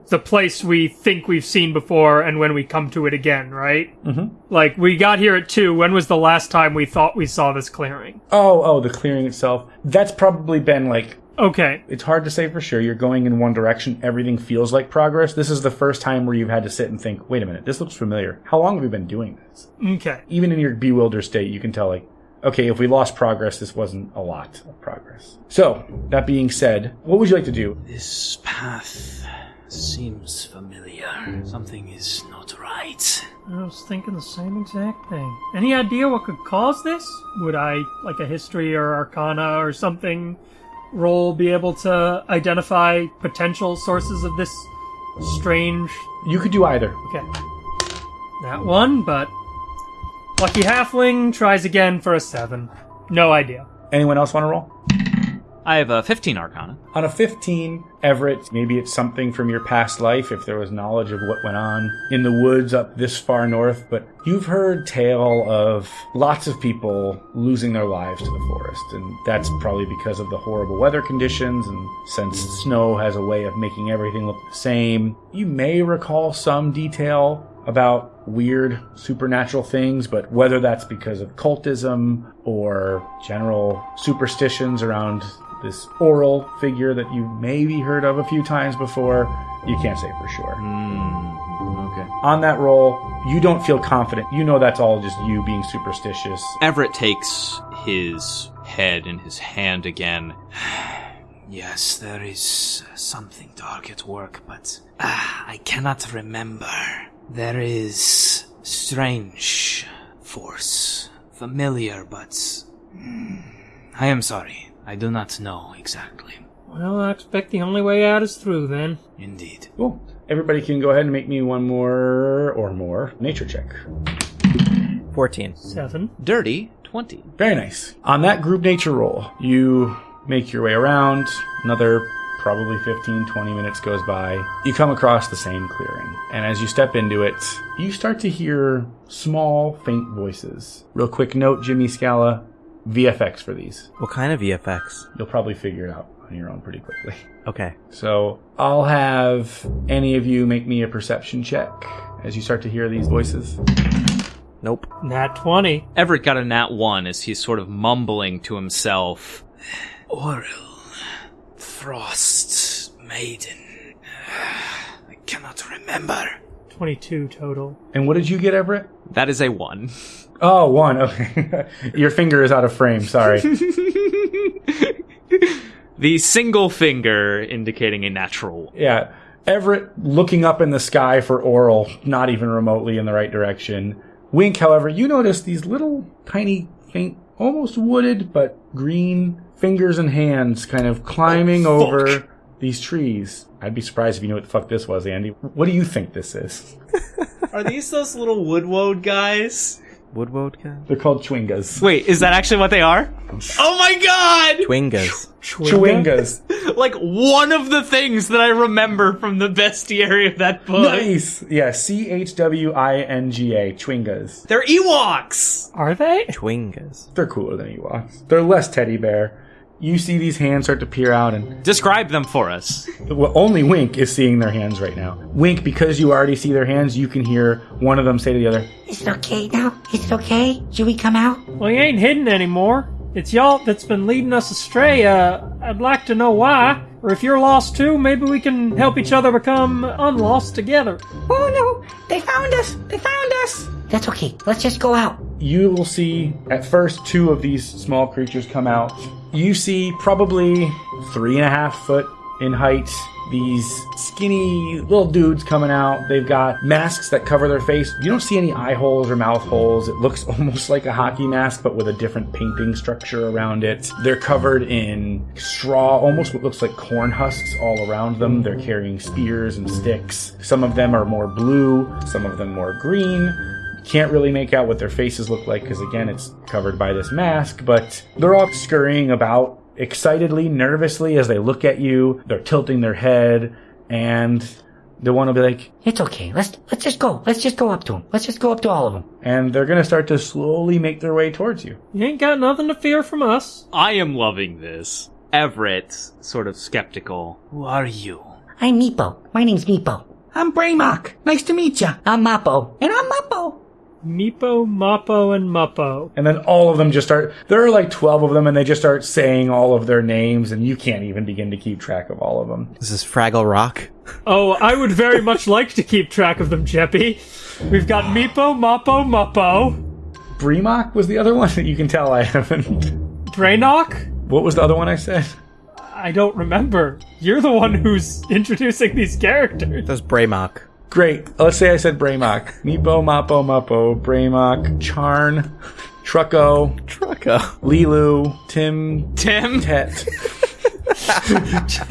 the place we think we've seen before and when we come to it again, right? Mm-hmm. Like, we got here at 2. When was the last time we thought we saw this clearing? Oh, oh, the clearing itself. That's probably been like Okay. it's hard to say for sure. You're going in one direction. Everything feels like progress. This is the first time where you've had to sit and think, wait a minute, this looks familiar. How long have we been doing this? Okay. Even in your bewildered state, you can tell, like, okay, if we lost progress, this wasn't a lot of progress. So, that being said, what would you like to do? This path seems familiar. Something is not right. I was thinking the same exact thing. Any idea what could cause this? Would I, like a history or arcana or something, roll be able to identify potential sources of this strange. You could do either. Okay. That one, but. Lucky Halfling tries again for a 7. No idea. Anyone else want to roll? I have a 15 Arcana. On a 15, Everett, maybe it's something from your past life, if there was knowledge of what went on in the woods up this far north, but you've heard tale of lots of people losing their lives to the forest, and that's probably because of the horrible weather conditions, and since snow has a way of making everything look the same. You may recall some detail about weird supernatural things, but whether that's because of cultism or general superstitions around this Auril figure that you maybe heard of a few times before, you can't say for sure. Okay. On that roll, you don't feel confident. You know that's all just you being superstitious. Everett takes his head in his hand again. (sighs) Yes, there is something dark at work, but ah, I cannot remember. There is strange force, familiar, but hmm, I am sorry. I do not know exactly. Well, I expect the only way out is through then. Indeed. Cool. Everybody can go ahead and make me one more or more nature check. 14. 7. Dirty 20. Very nice. On that group nature roll, you make your way around. Another probably 15, 20 minutes goes by. You come across the same clearing. And as you step into it, you start to hear small, faint voices. Real quick note, Jimmy Scala, VFX for these. What kind of VFX? You'll probably figure it out on your own pretty quickly. Okay. So I'll have any of you make me a perception check as you start to hear these voices. Nope. Nat 20. Everett got a nat 1 as he's sort of mumbling to himself. (sighs) Auril, Frost, Maiden. (sighs) I cannot remember. 22 total. And what did you get, Everett? That is a 1. Oh, one. Okay. (laughs) Your finger is out of frame. Sorry. (laughs) The single finger indicating a natural. Yeah. Everett looking up in the sky for Auril, not even remotely in the right direction. Wink, however, you notice these little tiny, faint, almost wooded, but green fingers and hands kind of climbing oh, over these trees. I'd be surprised if you knew what the fuck this was, Andy. What do you think this is? Are these those little woodwode guys? Woodwode guys? They're called chwingas. Wait, is that actually what they are? Oh my god! Twingas. Chwingas. (laughs) Like one of the things that I remember from the bestiary of that book. nice. Yeah, C H W I N G A. Chwingas. They're Ewoks! Are they? Twingas. They're cooler than Ewoks. They're less teddy bear. You see these hands start to peer out, and Describe them for us. well, only Wink is seeing their hands right now. Wink, because you already see their hands, you can hear one of them say to the other, Is it okay now? Is it okay? Should we come out? Well, you ain't hidden anymore. It's y'all that's been leading us astray. Uh, I'd like to know why. Or if you're lost too, maybe we can help each other become unlost together. Oh no! They found us! They found us! That's okay. Let's just go out. you will see at first two of these small creatures come out. You see probably three and a half foot in height. These skinny little dudes coming out. They've got masks that cover their face. You don't see any eye holes or mouth holes. It looks (laughs) almost like a hockey mask, but with a different painting structure around it. They're covered in straw, almost what looks like corn husks all around them. They're carrying spears and sticks. Some of them are more blue, some of them more green. Can't really make out what their faces look like because, again, it's covered by this mask, but they're all scurrying about excitedly, nervously as they look at you. They're tilting their head, and the one will be like, It's okay. Let's let's just go. Let's just go up to them. Let's just go up to all of them. and they're going to start to slowly make their way towards you. You ain't got nothing to fear from us. I am loving this. Everett, sort of skeptical. Who are you? I'm Meepo. My name's Meepo. I'm Braymok. Nice to meet ya. I'm Mappo. And I'm Mappo. Meepo, Mappo, and Muppo. And then all of them just start, there are like 12 of them, and they just start saying all of their names, and you can't even begin to keep track of all of them. This is Fraggle Rock. Oh, I would very much (laughs) like to keep track of them, Jeppy. We've got Meepo, Mappo, Muppo, Bremock was the other (laughs) one that you can tell I haven't. Brainock? What was the other one I said? I don't remember. You're the one who's (laughs) introducing these characters. That's Braymok. Great. Let's say I said Bramock. Meepo, Mappo, Muppo, Bramock, Charn, Trucko, Trucko. Lilu, Tim, Tim, Tet. (laughs)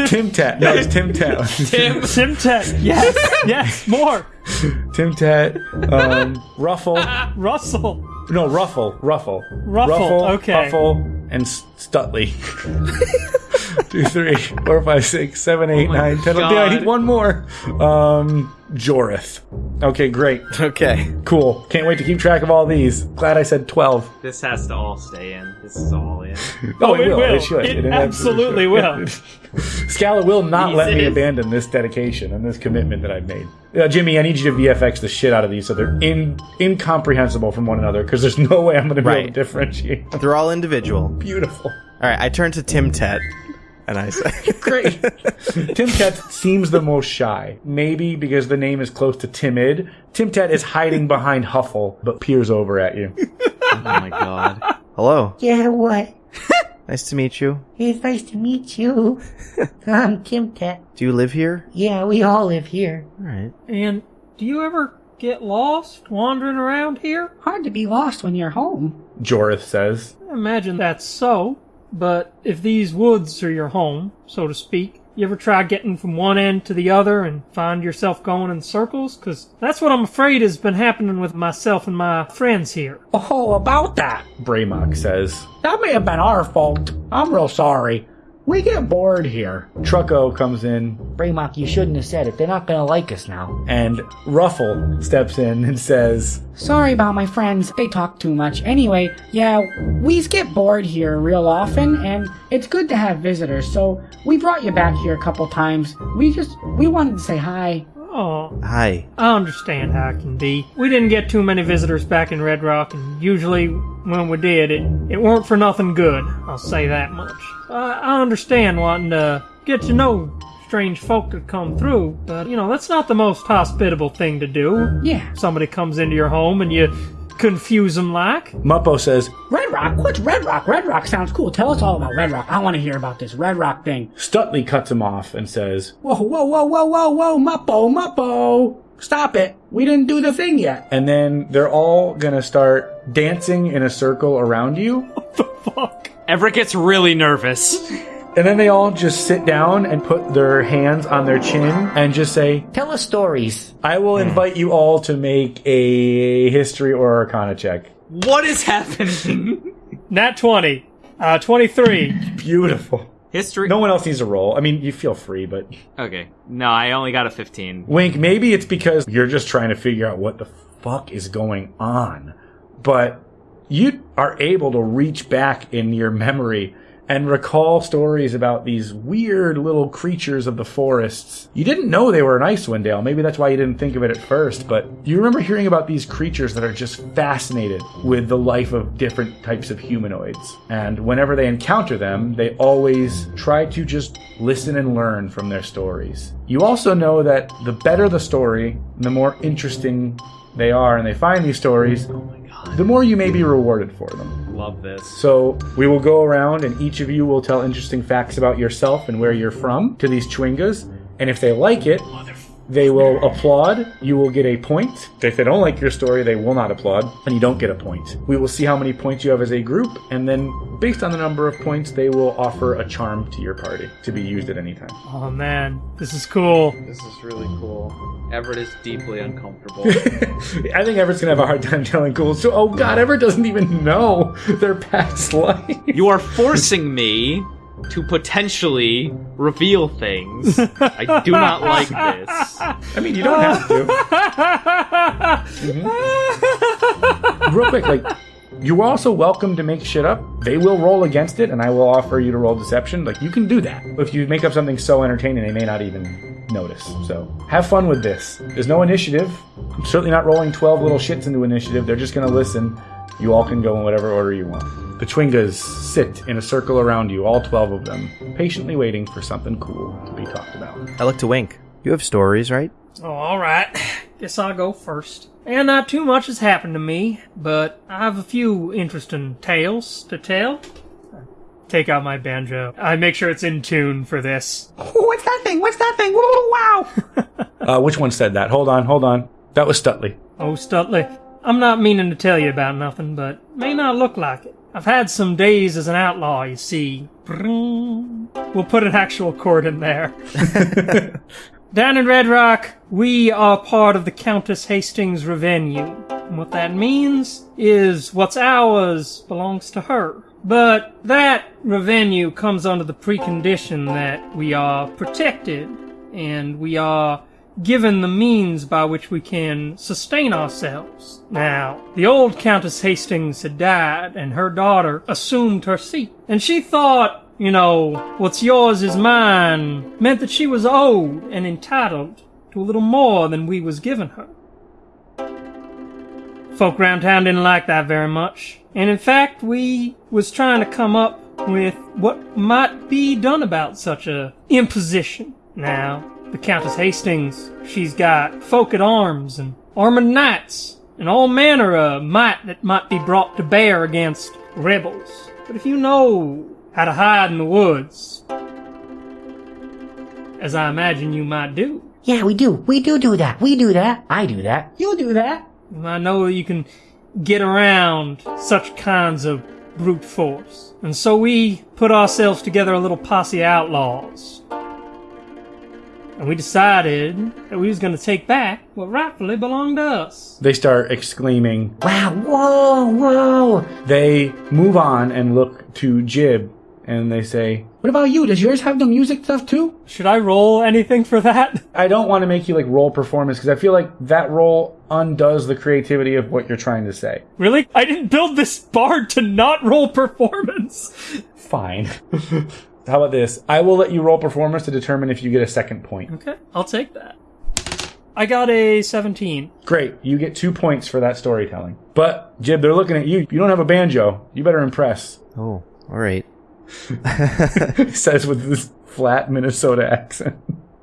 Tim Tet. No, it's Tim Tet. Tim, (laughs) Simtek. Yes, yes, more. Tim Tet. Um, Ruffle. Russell. No, Ruffle. Ruffle. Ruffle, Ruffle okay. Ruffle, and S- Stutley. (laughs) Two, three, four, five, six, seven, eight, my nine, ten. eleven. Yeah, I need one more. Um, Jorith. Okay, great. (laughs) Okay. Cool. Can't wait to keep track of all these. Glad I said 12. This has to all stay in. This is all in. (laughs) Oh, it will. it should. It absolutely will. (laughs) Scala will not Please, let me is. abandon this dedication and this commitment that I've made. Uh, Jimmy, I need you to VFX the shit out of these so they're in incomprehensible from one another because there's no way I'm going to be able to differentiate. them. They're all individual. Beautiful. All right, I turn to Tim Tet, and I say, (laughs) Great. (laughs) Tim Tet seems the most shy. Maybe because the name is close to timid. Tim Tet is hiding behind Huffle, but peers over at you. (laughs) oh my god. "Hello, Yeah, what? nice to meet you. It's nice to meet you. I'm Tim Tat. Do you live here?" Yeah, we all live here. All right. And do you ever get lost wandering around here? Hard to be lost when you're home. Jorith says. I imagine that's so, but if these woods are your home, so to speak, you ever try getting from one end to the other and find yourself going in circles? Because that's what I'm afraid has been happening with myself and my friends here. Oh, about that. Bramock says. That may have been our fault. I'm real sorry. We get bored here. Trucko comes in Braymok, you shouldn't have said it. They're not gonna like us now. and Ruffle steps in and says, Sorry about my friends. They talk too much. Anyway, yeah, we get bored here real often, and it's good to have visitors. So we brought you back here a couple times. We just we wanted to say hi. Oh, Hi. I understand how it can be. We didn't get too many visitors back in Red Rock, and usually when we did, it, it weren't for nothing good. I'll say that much. I, I understand wanting to get to know strange folk that come through, but you know, that's not the most hospitable thing to do. Yeah. Somebody comes into your home and you confuse them like. Muppo says, Red Rock? What's Red Rock? Red Rock sounds cool. Tell us all about Red Rock. I want to hear about this Red Rock thing. Stutley cuts him off and says, Whoa, whoa, whoa, whoa, whoa, whoa, Muppo, Muppo. Stop it. We didn't do the thing yet. and then they're all gonna start dancing in a circle around you. (laughs) The fuck. Everett gets really nervous. And then they all just sit down and put their hands on their chin and just say, Tell us stories. I will invite you all to make a history or arcana check. What is happening? (laughs) Nat 20. Uh, 23. Beautiful. History. No one else needs a roll. I mean, you feel free, but Okay. No, I only got a 15. Wink, maybe it's because you're just trying to figure out what the fuck is going on. But you are able to reach back in your memory and recall stories about these weird little creatures of the forests. You didn't know they were in Icewind Dale. Maybe that's why you didn't think of it at first, but you remember hearing about these creatures that are just fascinated with the life of different types of humanoids. And whenever they encounter them, they always try to just listen and learn from their stories. You also know that the better the story, the more interesting they are and they find these stories, the more you may be rewarded for them. Love this. So we will go around and each of you will tell interesting facts about yourself and where you're from to these Chwingas. And if they like it, they will applaud. You will get a point. If they don't like your story, they will not applaud, and you don't get a point. We will see how many points you have as a group, and then based on the number of points, they will offer a charm to your party to be used at any time. Oh man, this is cool. This is really cool. Everett is deeply uncomfortable. (laughs) I think Everett's gonna have a hard time telling cool. So, oh god, Everett doesn't even know their past life. You are forcing me to potentially reveal things. I do not like this. I mean, you don't have to. Mhm. Real quick, like, you're also welcome to make shit up. They will roll against it, and I will offer you to roll deception. Like, you can do that. If you make up something so entertaining, they may not even notice. So have fun with this. There's no initiative. I'm certainly not rolling 12 little shits into initiative. They're just going to listen. You all can go in whatever order you want. The Twingas sit in a circle around you, all 12 of them, patiently waiting for something cool to be talked about. I look to Wink. You have stories, right? Oh, alright. (laughs) Guess I'll go first. And not too much has happened to me, but I have a few interesting tales to tell. Take out my banjo. I make sure it's in tune for this. (laughs) What's that thing? What's that thing? Whoa, wow! (laughs) Uh, which one said that? Hold on, hold on. That was Stutley. Oh, Stutley, I'm not meaning to tell you about nothing, but may not look like it. I've had some days as an outlaw, you see. We'll put an actual chord in there. (laughs) Down in Red Rock, we are part of the Countess Hastings revenue. And what that means is what's ours belongs to her. But that revenue comes under the precondition that we are protected and we are given the means by which we can sustain ourselves. Now, the old Countess Hastings had died, and her daughter assumed her seat. And she thought, you know, what's yours is mine, meant that she was owed and entitled to a little more than we was given her. Folk round town didn't like that very much, and in fact, we was trying to come up with what might be done about such a imposition. Now, the Countess Hastings, she's got folk at arms and armored knights and all manner of might that might be brought to bear against rebels. But if you know how to hide in the woods, as I imagine you might do, Yeah, we do. We do do that. We do that. I do that. You do that. I know you can get around such kinds of brute force. And so we put ourselves together a little posse of outlaws. And we decided that we was going to take back what rightfully belonged to us. They start exclaiming. Wow, whoa, whoa. They move on and look to Jib and they say, What about you? Does yours have the music stuff too? Should I roll anything for that? (laughs) I don't want to make you like roll performance because I feel like that roll undoes the creativity of what you're trying to say. Really? I didn't build this bard to not roll performance. Fine. (laughs) How about this? I will let you roll performance to determine if you get a second point. Okay, I'll take that. I got a 17. Great. You get two points for that storytelling. But, Jib, they're looking at you. You don't have a banjo. You better impress. Oh, all right. (laughs) He says with this flat Minnesota accent.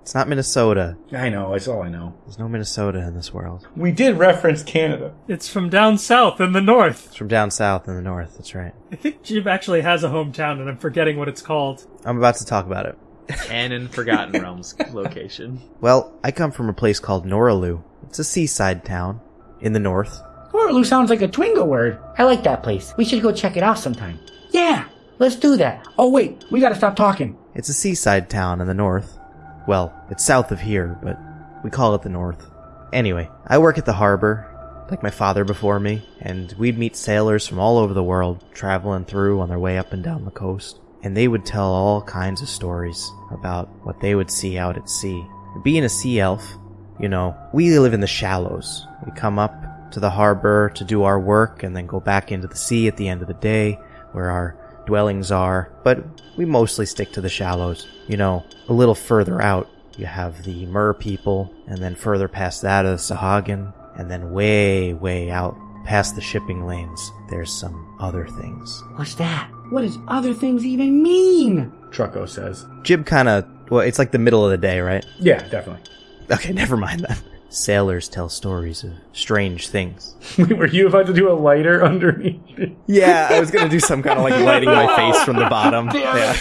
It's not Minnesota. I know. That's all I know. There's no Minnesota in this world. We did reference Canada. It's from down south in the north. It's from down south in the north. That's right. I think Jib actually has a hometown and I'm forgetting what it's called. I'm about to talk about it. Canon Forgotten (laughs) Realms location. Well, I come from a place called Noraloo. It's a seaside town in the north. Orlu sounds like a Twingo word. I like that place. We should go check it out sometime. Yeah. Let's do that. Oh wait, we gotta stop talking. It's a seaside town in the north. Well, it's south of here, but we call it the north. Anyway, I work at the harbor, like my father before me, and we'd meet sailors from all over the world traveling through on their way up and down the coast. And they would tell all kinds of stories about what they would see out at sea. Being a sea elf, you know, we live in the shallows. We come up to the harbor to do our work and then go back into the sea at the end of the day where our dwellings are, but we mostly stick to the shallows. You know, a little further out, you have the Mer people, and then further past that is Sahuagin, and then way, way out past the shipping lanes, there's some other things. What's that? What does other things even mean? Trucko says. Jib kinda, well, it's like the middle of the day, right? Yeah, definitely. Okay, (laughs) never mind that. Sailors tell stories of strange things. (laughs) Were you about to do a lighter underneath? it? Yeah, I was gonna do some kind of like lighting my face from the bottom. (laughs) Yeah.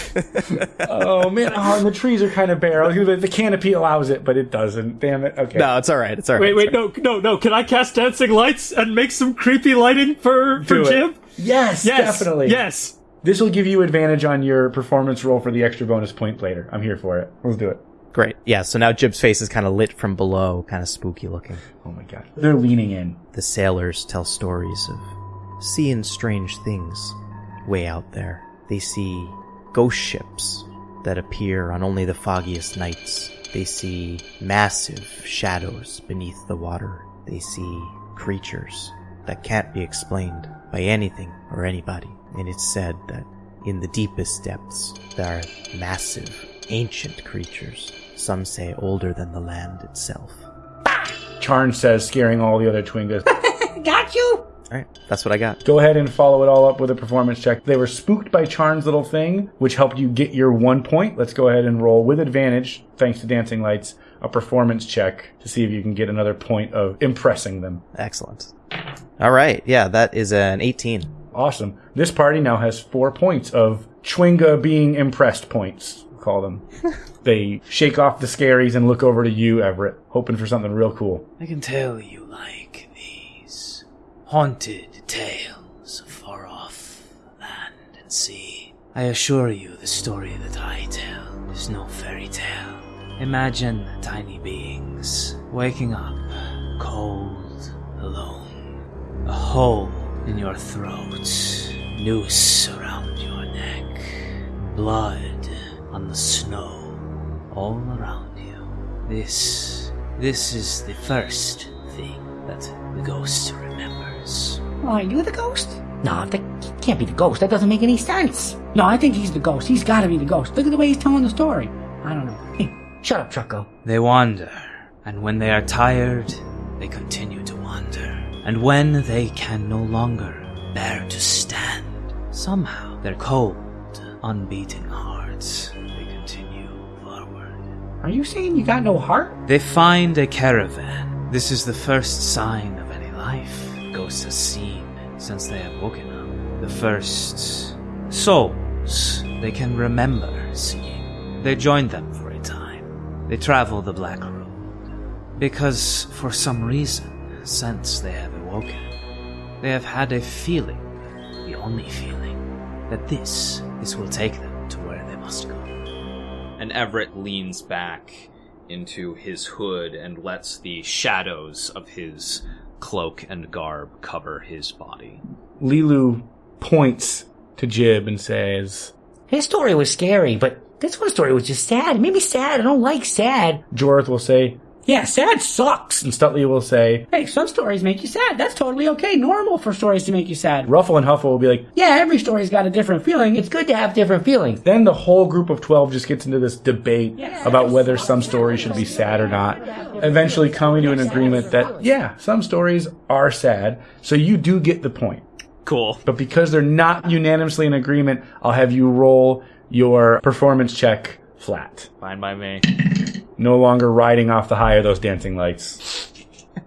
oh man, oh, and the trees are kind of bare. I was gonna be- The canopy allows it, but it doesn't. Damn it. Okay. No, it's alright, it's alright. Wait, wait, no, no, no. Can I cast dancing lights and make some creepy lighting for, for Do it. Jib? Yes, Yes, definitely. Yes. This will give you advantage on your performance roll for the extra bonus point later. I'm here for it. Let's do it. Great. Yeah, so now Jib's face is kind of lit from below, kind of spooky looking. Oh my god. They're leaning in. The sailors tell stories of seeing strange things way out there. They see ghost ships that appear on only the foggiest nights. They see massive shadows beneath the water. They see creatures that can't be explained by anything or anybody. And it's said that in the deepest depths, there are massive ancient creatures. Some say older than the land itself. Charn says, scaring all the other Twingas. (laughs) Got you? Alright, that's what I got. Go ahead and follow it all up with a performance check. They were spooked by Charn's little thing, which helped you get your one point. Let's go ahead and roll with advantage, thanks to Dancing Lights, a performance check to see if you can get another point of impressing them. Excellent. Alright, yeah, that is an 18. Awesome. This party now has four points of Chwinga being impressed points, we'll call them. (laughs) they shake off the scaries and look over to you, Everett, hoping for something real cool. I can tell you like these haunted tales of far off land and sea. I assure you, the story that I tell is no fairy tale. Imagine tiny beings waking up, cold, alone, a hole in your throat, noose around your neck, blood on the snow all around you. This, this is the first thing that the ghost remembers. Are you the ghost? No, that can't be the ghost. That doesn't make any sense. No, I think he's the ghost. He's gotta be the ghost. Look at the way he's telling the story. I don't know. Hey, shut up, Trucko. They wander, and when they are tired, they continue to wander. And when they can no longer bear to stand, somehow their cold, unbeating hearts, they continue forward. Are you saying you got no heart? They find a caravan. This is the first sign of any life Ghosts have seen since they have woken up. The first souls they can remember seeing. They join them for a time. They travel the Black Road. Because, for some reason, since they have awoken, they have had a feeling, the only feeling, that this, this will take them to where they must go. And Everett leans back into his hood and lets the shadows of his cloak and garb cover his body. Lilu points to Jib and says, His story was scary, but this one story was just sad. It made me sad. I don't like sad. Jorth will say, Yeah, sad sucks. and Stutley will say, Hey, some stories make you sad. That's totally okay. Normal for stories to make you sad. Ruffle and Huffle will be like, Yeah, every story's got a different feeling. It's good to have different feelings. then the whole group of 12 just gets into this debate about whether some stories should be sad or not. Eventually coming to an agreement that, yeah, some stories are sad, so you do get the point. Cool. But because they're not unanimously in agreement, I'll have you roll your performance check flat. Fine by me. No longer riding off the high of those dancing lights.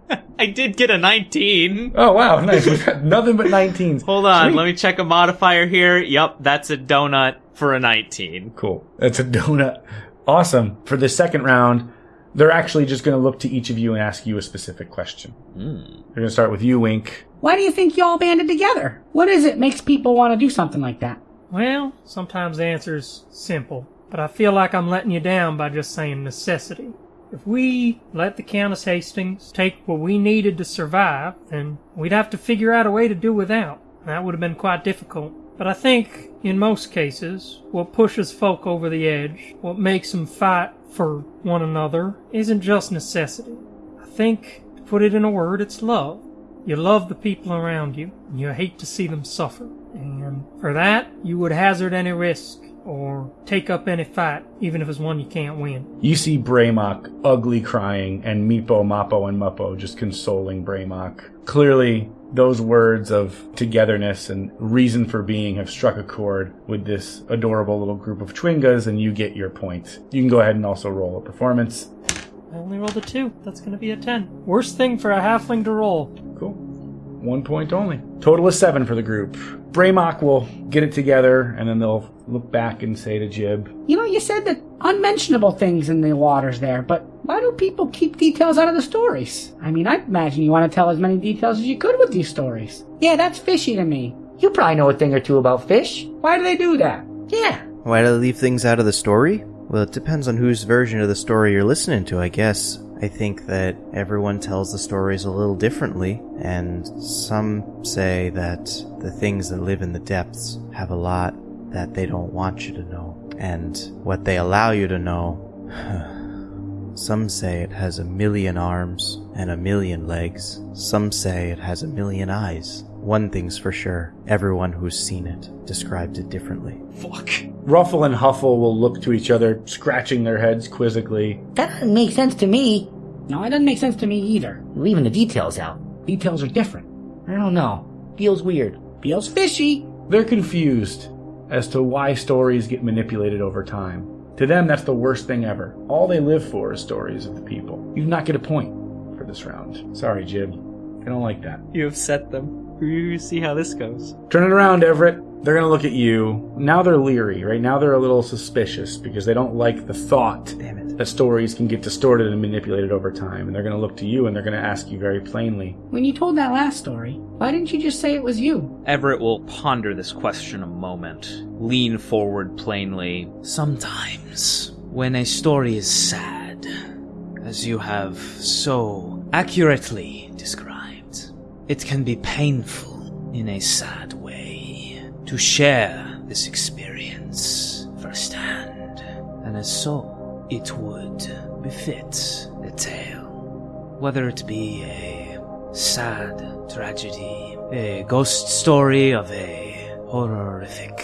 (laughs) I did get a 19. Oh wow, nice. We've got nothing but 19s. (laughs) Hold on, Sweet. let me check a modifier here. Yep, that's a donut for a 19. Cool. That's a donut. Awesome. For the second round, they're actually just going to look to each of you and ask you a specific question. Hmm. They're going to start with you, Wink. Why do you think you all banded together? What is it makes people want to do something like that? Well, sometimes the answer's simple, but I feel like I'm letting you down by just saying necessity. If we let the Countess Hastings take what we needed to survive, then we'd have to figure out a way to do without. That would have been quite difficult. But I think, in most cases, what pushes folk over the edge, what makes them fight for one another, isn't just necessity. I think, to put it in a word, it's love. You love the people around you, and you hate to see them suffer. And for that, you would hazard any risk, or take up any fight, even if it's one you can't win. You see Braymok ugly crying and Meepo, Mappo, and Muppo just consoling Braymok. Clearly, those words of togetherness and reason for being have struck a chord with this adorable little group of Twingas, and you get your point. You can go ahead and also roll a performance. I only rolled a two. That's gonna be a ten. Worst thing for a halfling to roll. Cool. One point only. Total is seven for the group. Braymok will get it together, and then they'll look back and say to Jib, You know, you said that unmentionable things in the waters there, but why do people keep details out of the stories? I mean, I imagine you want to tell as many details as you could with these stories. Yeah, that's fishy to me. You probably know a thing or two about fish. Why do they do that? Yeah. Why do they leave things out of the story? Well, it depends on whose version of the story you're listening to, I guess. I think that everyone tells the stories a little differently, and some say that the things that live in the depths have a lot that they don't want you to know. And what they allow you to know, (sighs) some say it has a million arms and a million legs. Some say it has a million eyes one thing's for sure everyone who's seen it described it differently. Fuck. Ruffle and Huffle will look to each other, scratching their heads quizzically. That doesn't make sense to me. No, it doesn't make sense to me either. Leaving the details out. Details are different. I don't know. Feels weird. Feels fishy. They're confused as to why stories get manipulated over time. To them, that's the worst thing ever. All they live for is stories of the people. You do not get a point for this round. Sorry, Jib. I don't like that. You have set them. We see how this goes. Turn it around, Everett. They're gonna look at you. Now they're leery, right? Now they're a little suspicious because they don't like the thought Damn it. That stories can get distorted and manipulated over time. And they're gonna look to you and they're gonna ask you very plainly. When you told that last story, why didn't you just say it was you? Everett will ponder this question a moment, lean forward plainly. Sometimes, when a story is sad, as you have so accurately described, it can be painful in a sad way to share this experience firsthand, and as so, it would befit a tale. Whether it be a sad tragedy, a ghost story of a horrific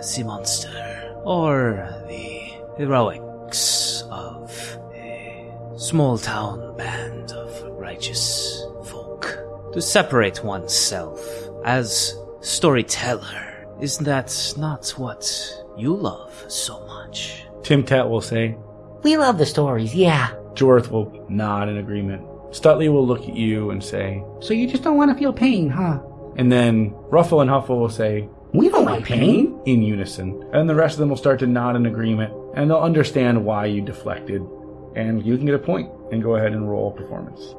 sea monster, or the heroics of a small town band of righteous folk. To separate oneself as storyteller, is that not what you love so much? Tim Tat will say. We love the stories, yeah. Jorth will nod in agreement. Stutley will look at you and say, So you just don't want to feel pain, huh? and then Ruffle and Huffle will say, We don't like pain. in unison. And the rest of them will start to nod in agreement, and they'll understand why you deflected. And you can get a point and go ahead and roll performance.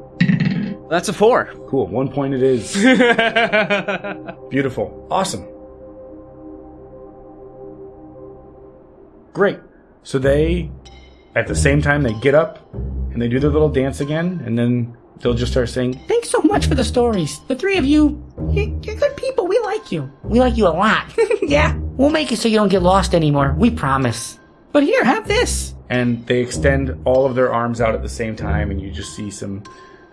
That's a four. Cool, one point it is. (laughs) Beautiful. Awesome. Great. So they, at the same time, they get up and they do their little dance again, and then they'll just start saying, Thanks so much for the stories. The three of you, you you're good people. We like you. We like you a lot. (laughs) yeah. we'll make it so you don't get lost anymore. We promise. But here, have this. and they extend all of their arms out at the same time, and you just see some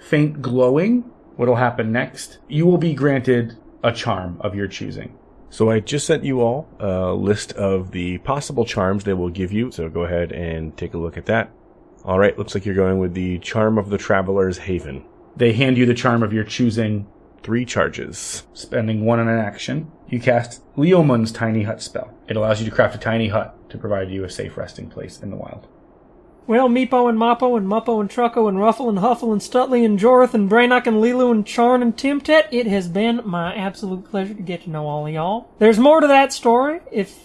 faint glowing. What'll happen next? You will be granted a charm of your choosing. So I just sent you all a list of the possible charms they will give you. So go ahead and take a look at that. All right, looks like you're going with the Charm of the Traveler's Haven. They hand you the charm of your choosing, Three charges. spending one on an action. You cast Leomund's Tiny Hut spell. It allows you to craft a tiny hut to provide you a safe resting place in the wild. Well, Meepo and Mappo and Muppo and Trucko and Ruffle and Huffle and Stutley and Jorth and Braymok and Lilu and Charn and Timtet, it has been my absolute pleasure to get to know all of y'all. There's more to that story if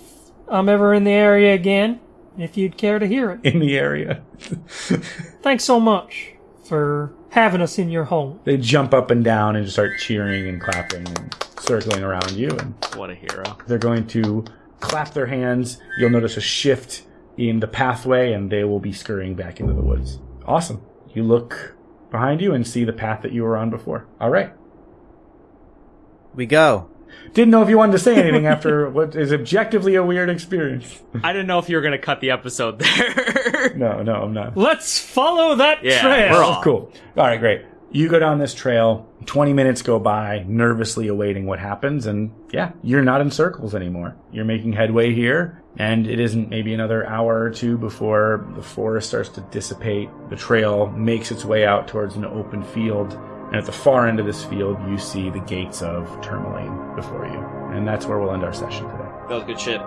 I'm ever in the area again, if you'd care to hear it. In the area. (laughs) Thanks so much for having us in your home. They jump up and down and just start cheering and clapping and circling around you and What a hero. They're going to clap their hands. You'll notice a shift in the pathway, and they will be scurrying back into the woods. Awesome. You look behind you and see the path that you were on before. All right. We go. Didn't know if you wanted to say anything (laughs) after what is objectively a weird experience. I didn't know if you were gonna cut the episode there. No, no, I'm not. Let's follow that Yeah, trail. we're off. Cool. All right, great. You go down this trail. 20 minutes go by, nervously awaiting what happens. And yeah, you're not in circles anymore. You're making headway here. And it isn't maybe another hour or two before the forest starts to dissipate. The trail makes its way out towards an open field. And at the far end of this field, you see the gates of Termalaine before you. And that's where we'll end our session today. That was good shit.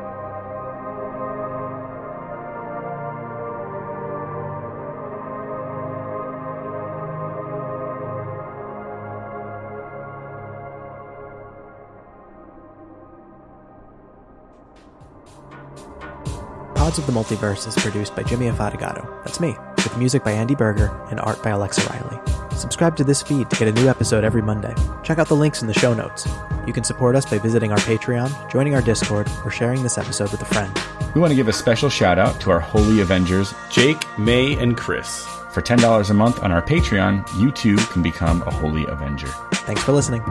Pods of the Multiverse is produced by Jimmy Afatigato. That's me, with music by Andy Berger and art by Alexa Riley. Subscribe to this feed to get a new episode every Monday. Check out the links in the show notes. You can support us by visiting our Patreon, joining our Discord, or sharing this episode with a friend. We want to give a special shout out to our Holy Avengers. Jake, May, and Chris. For $10 a month on our Patreon, you too can become a Holy Avenger. Thanks for listening.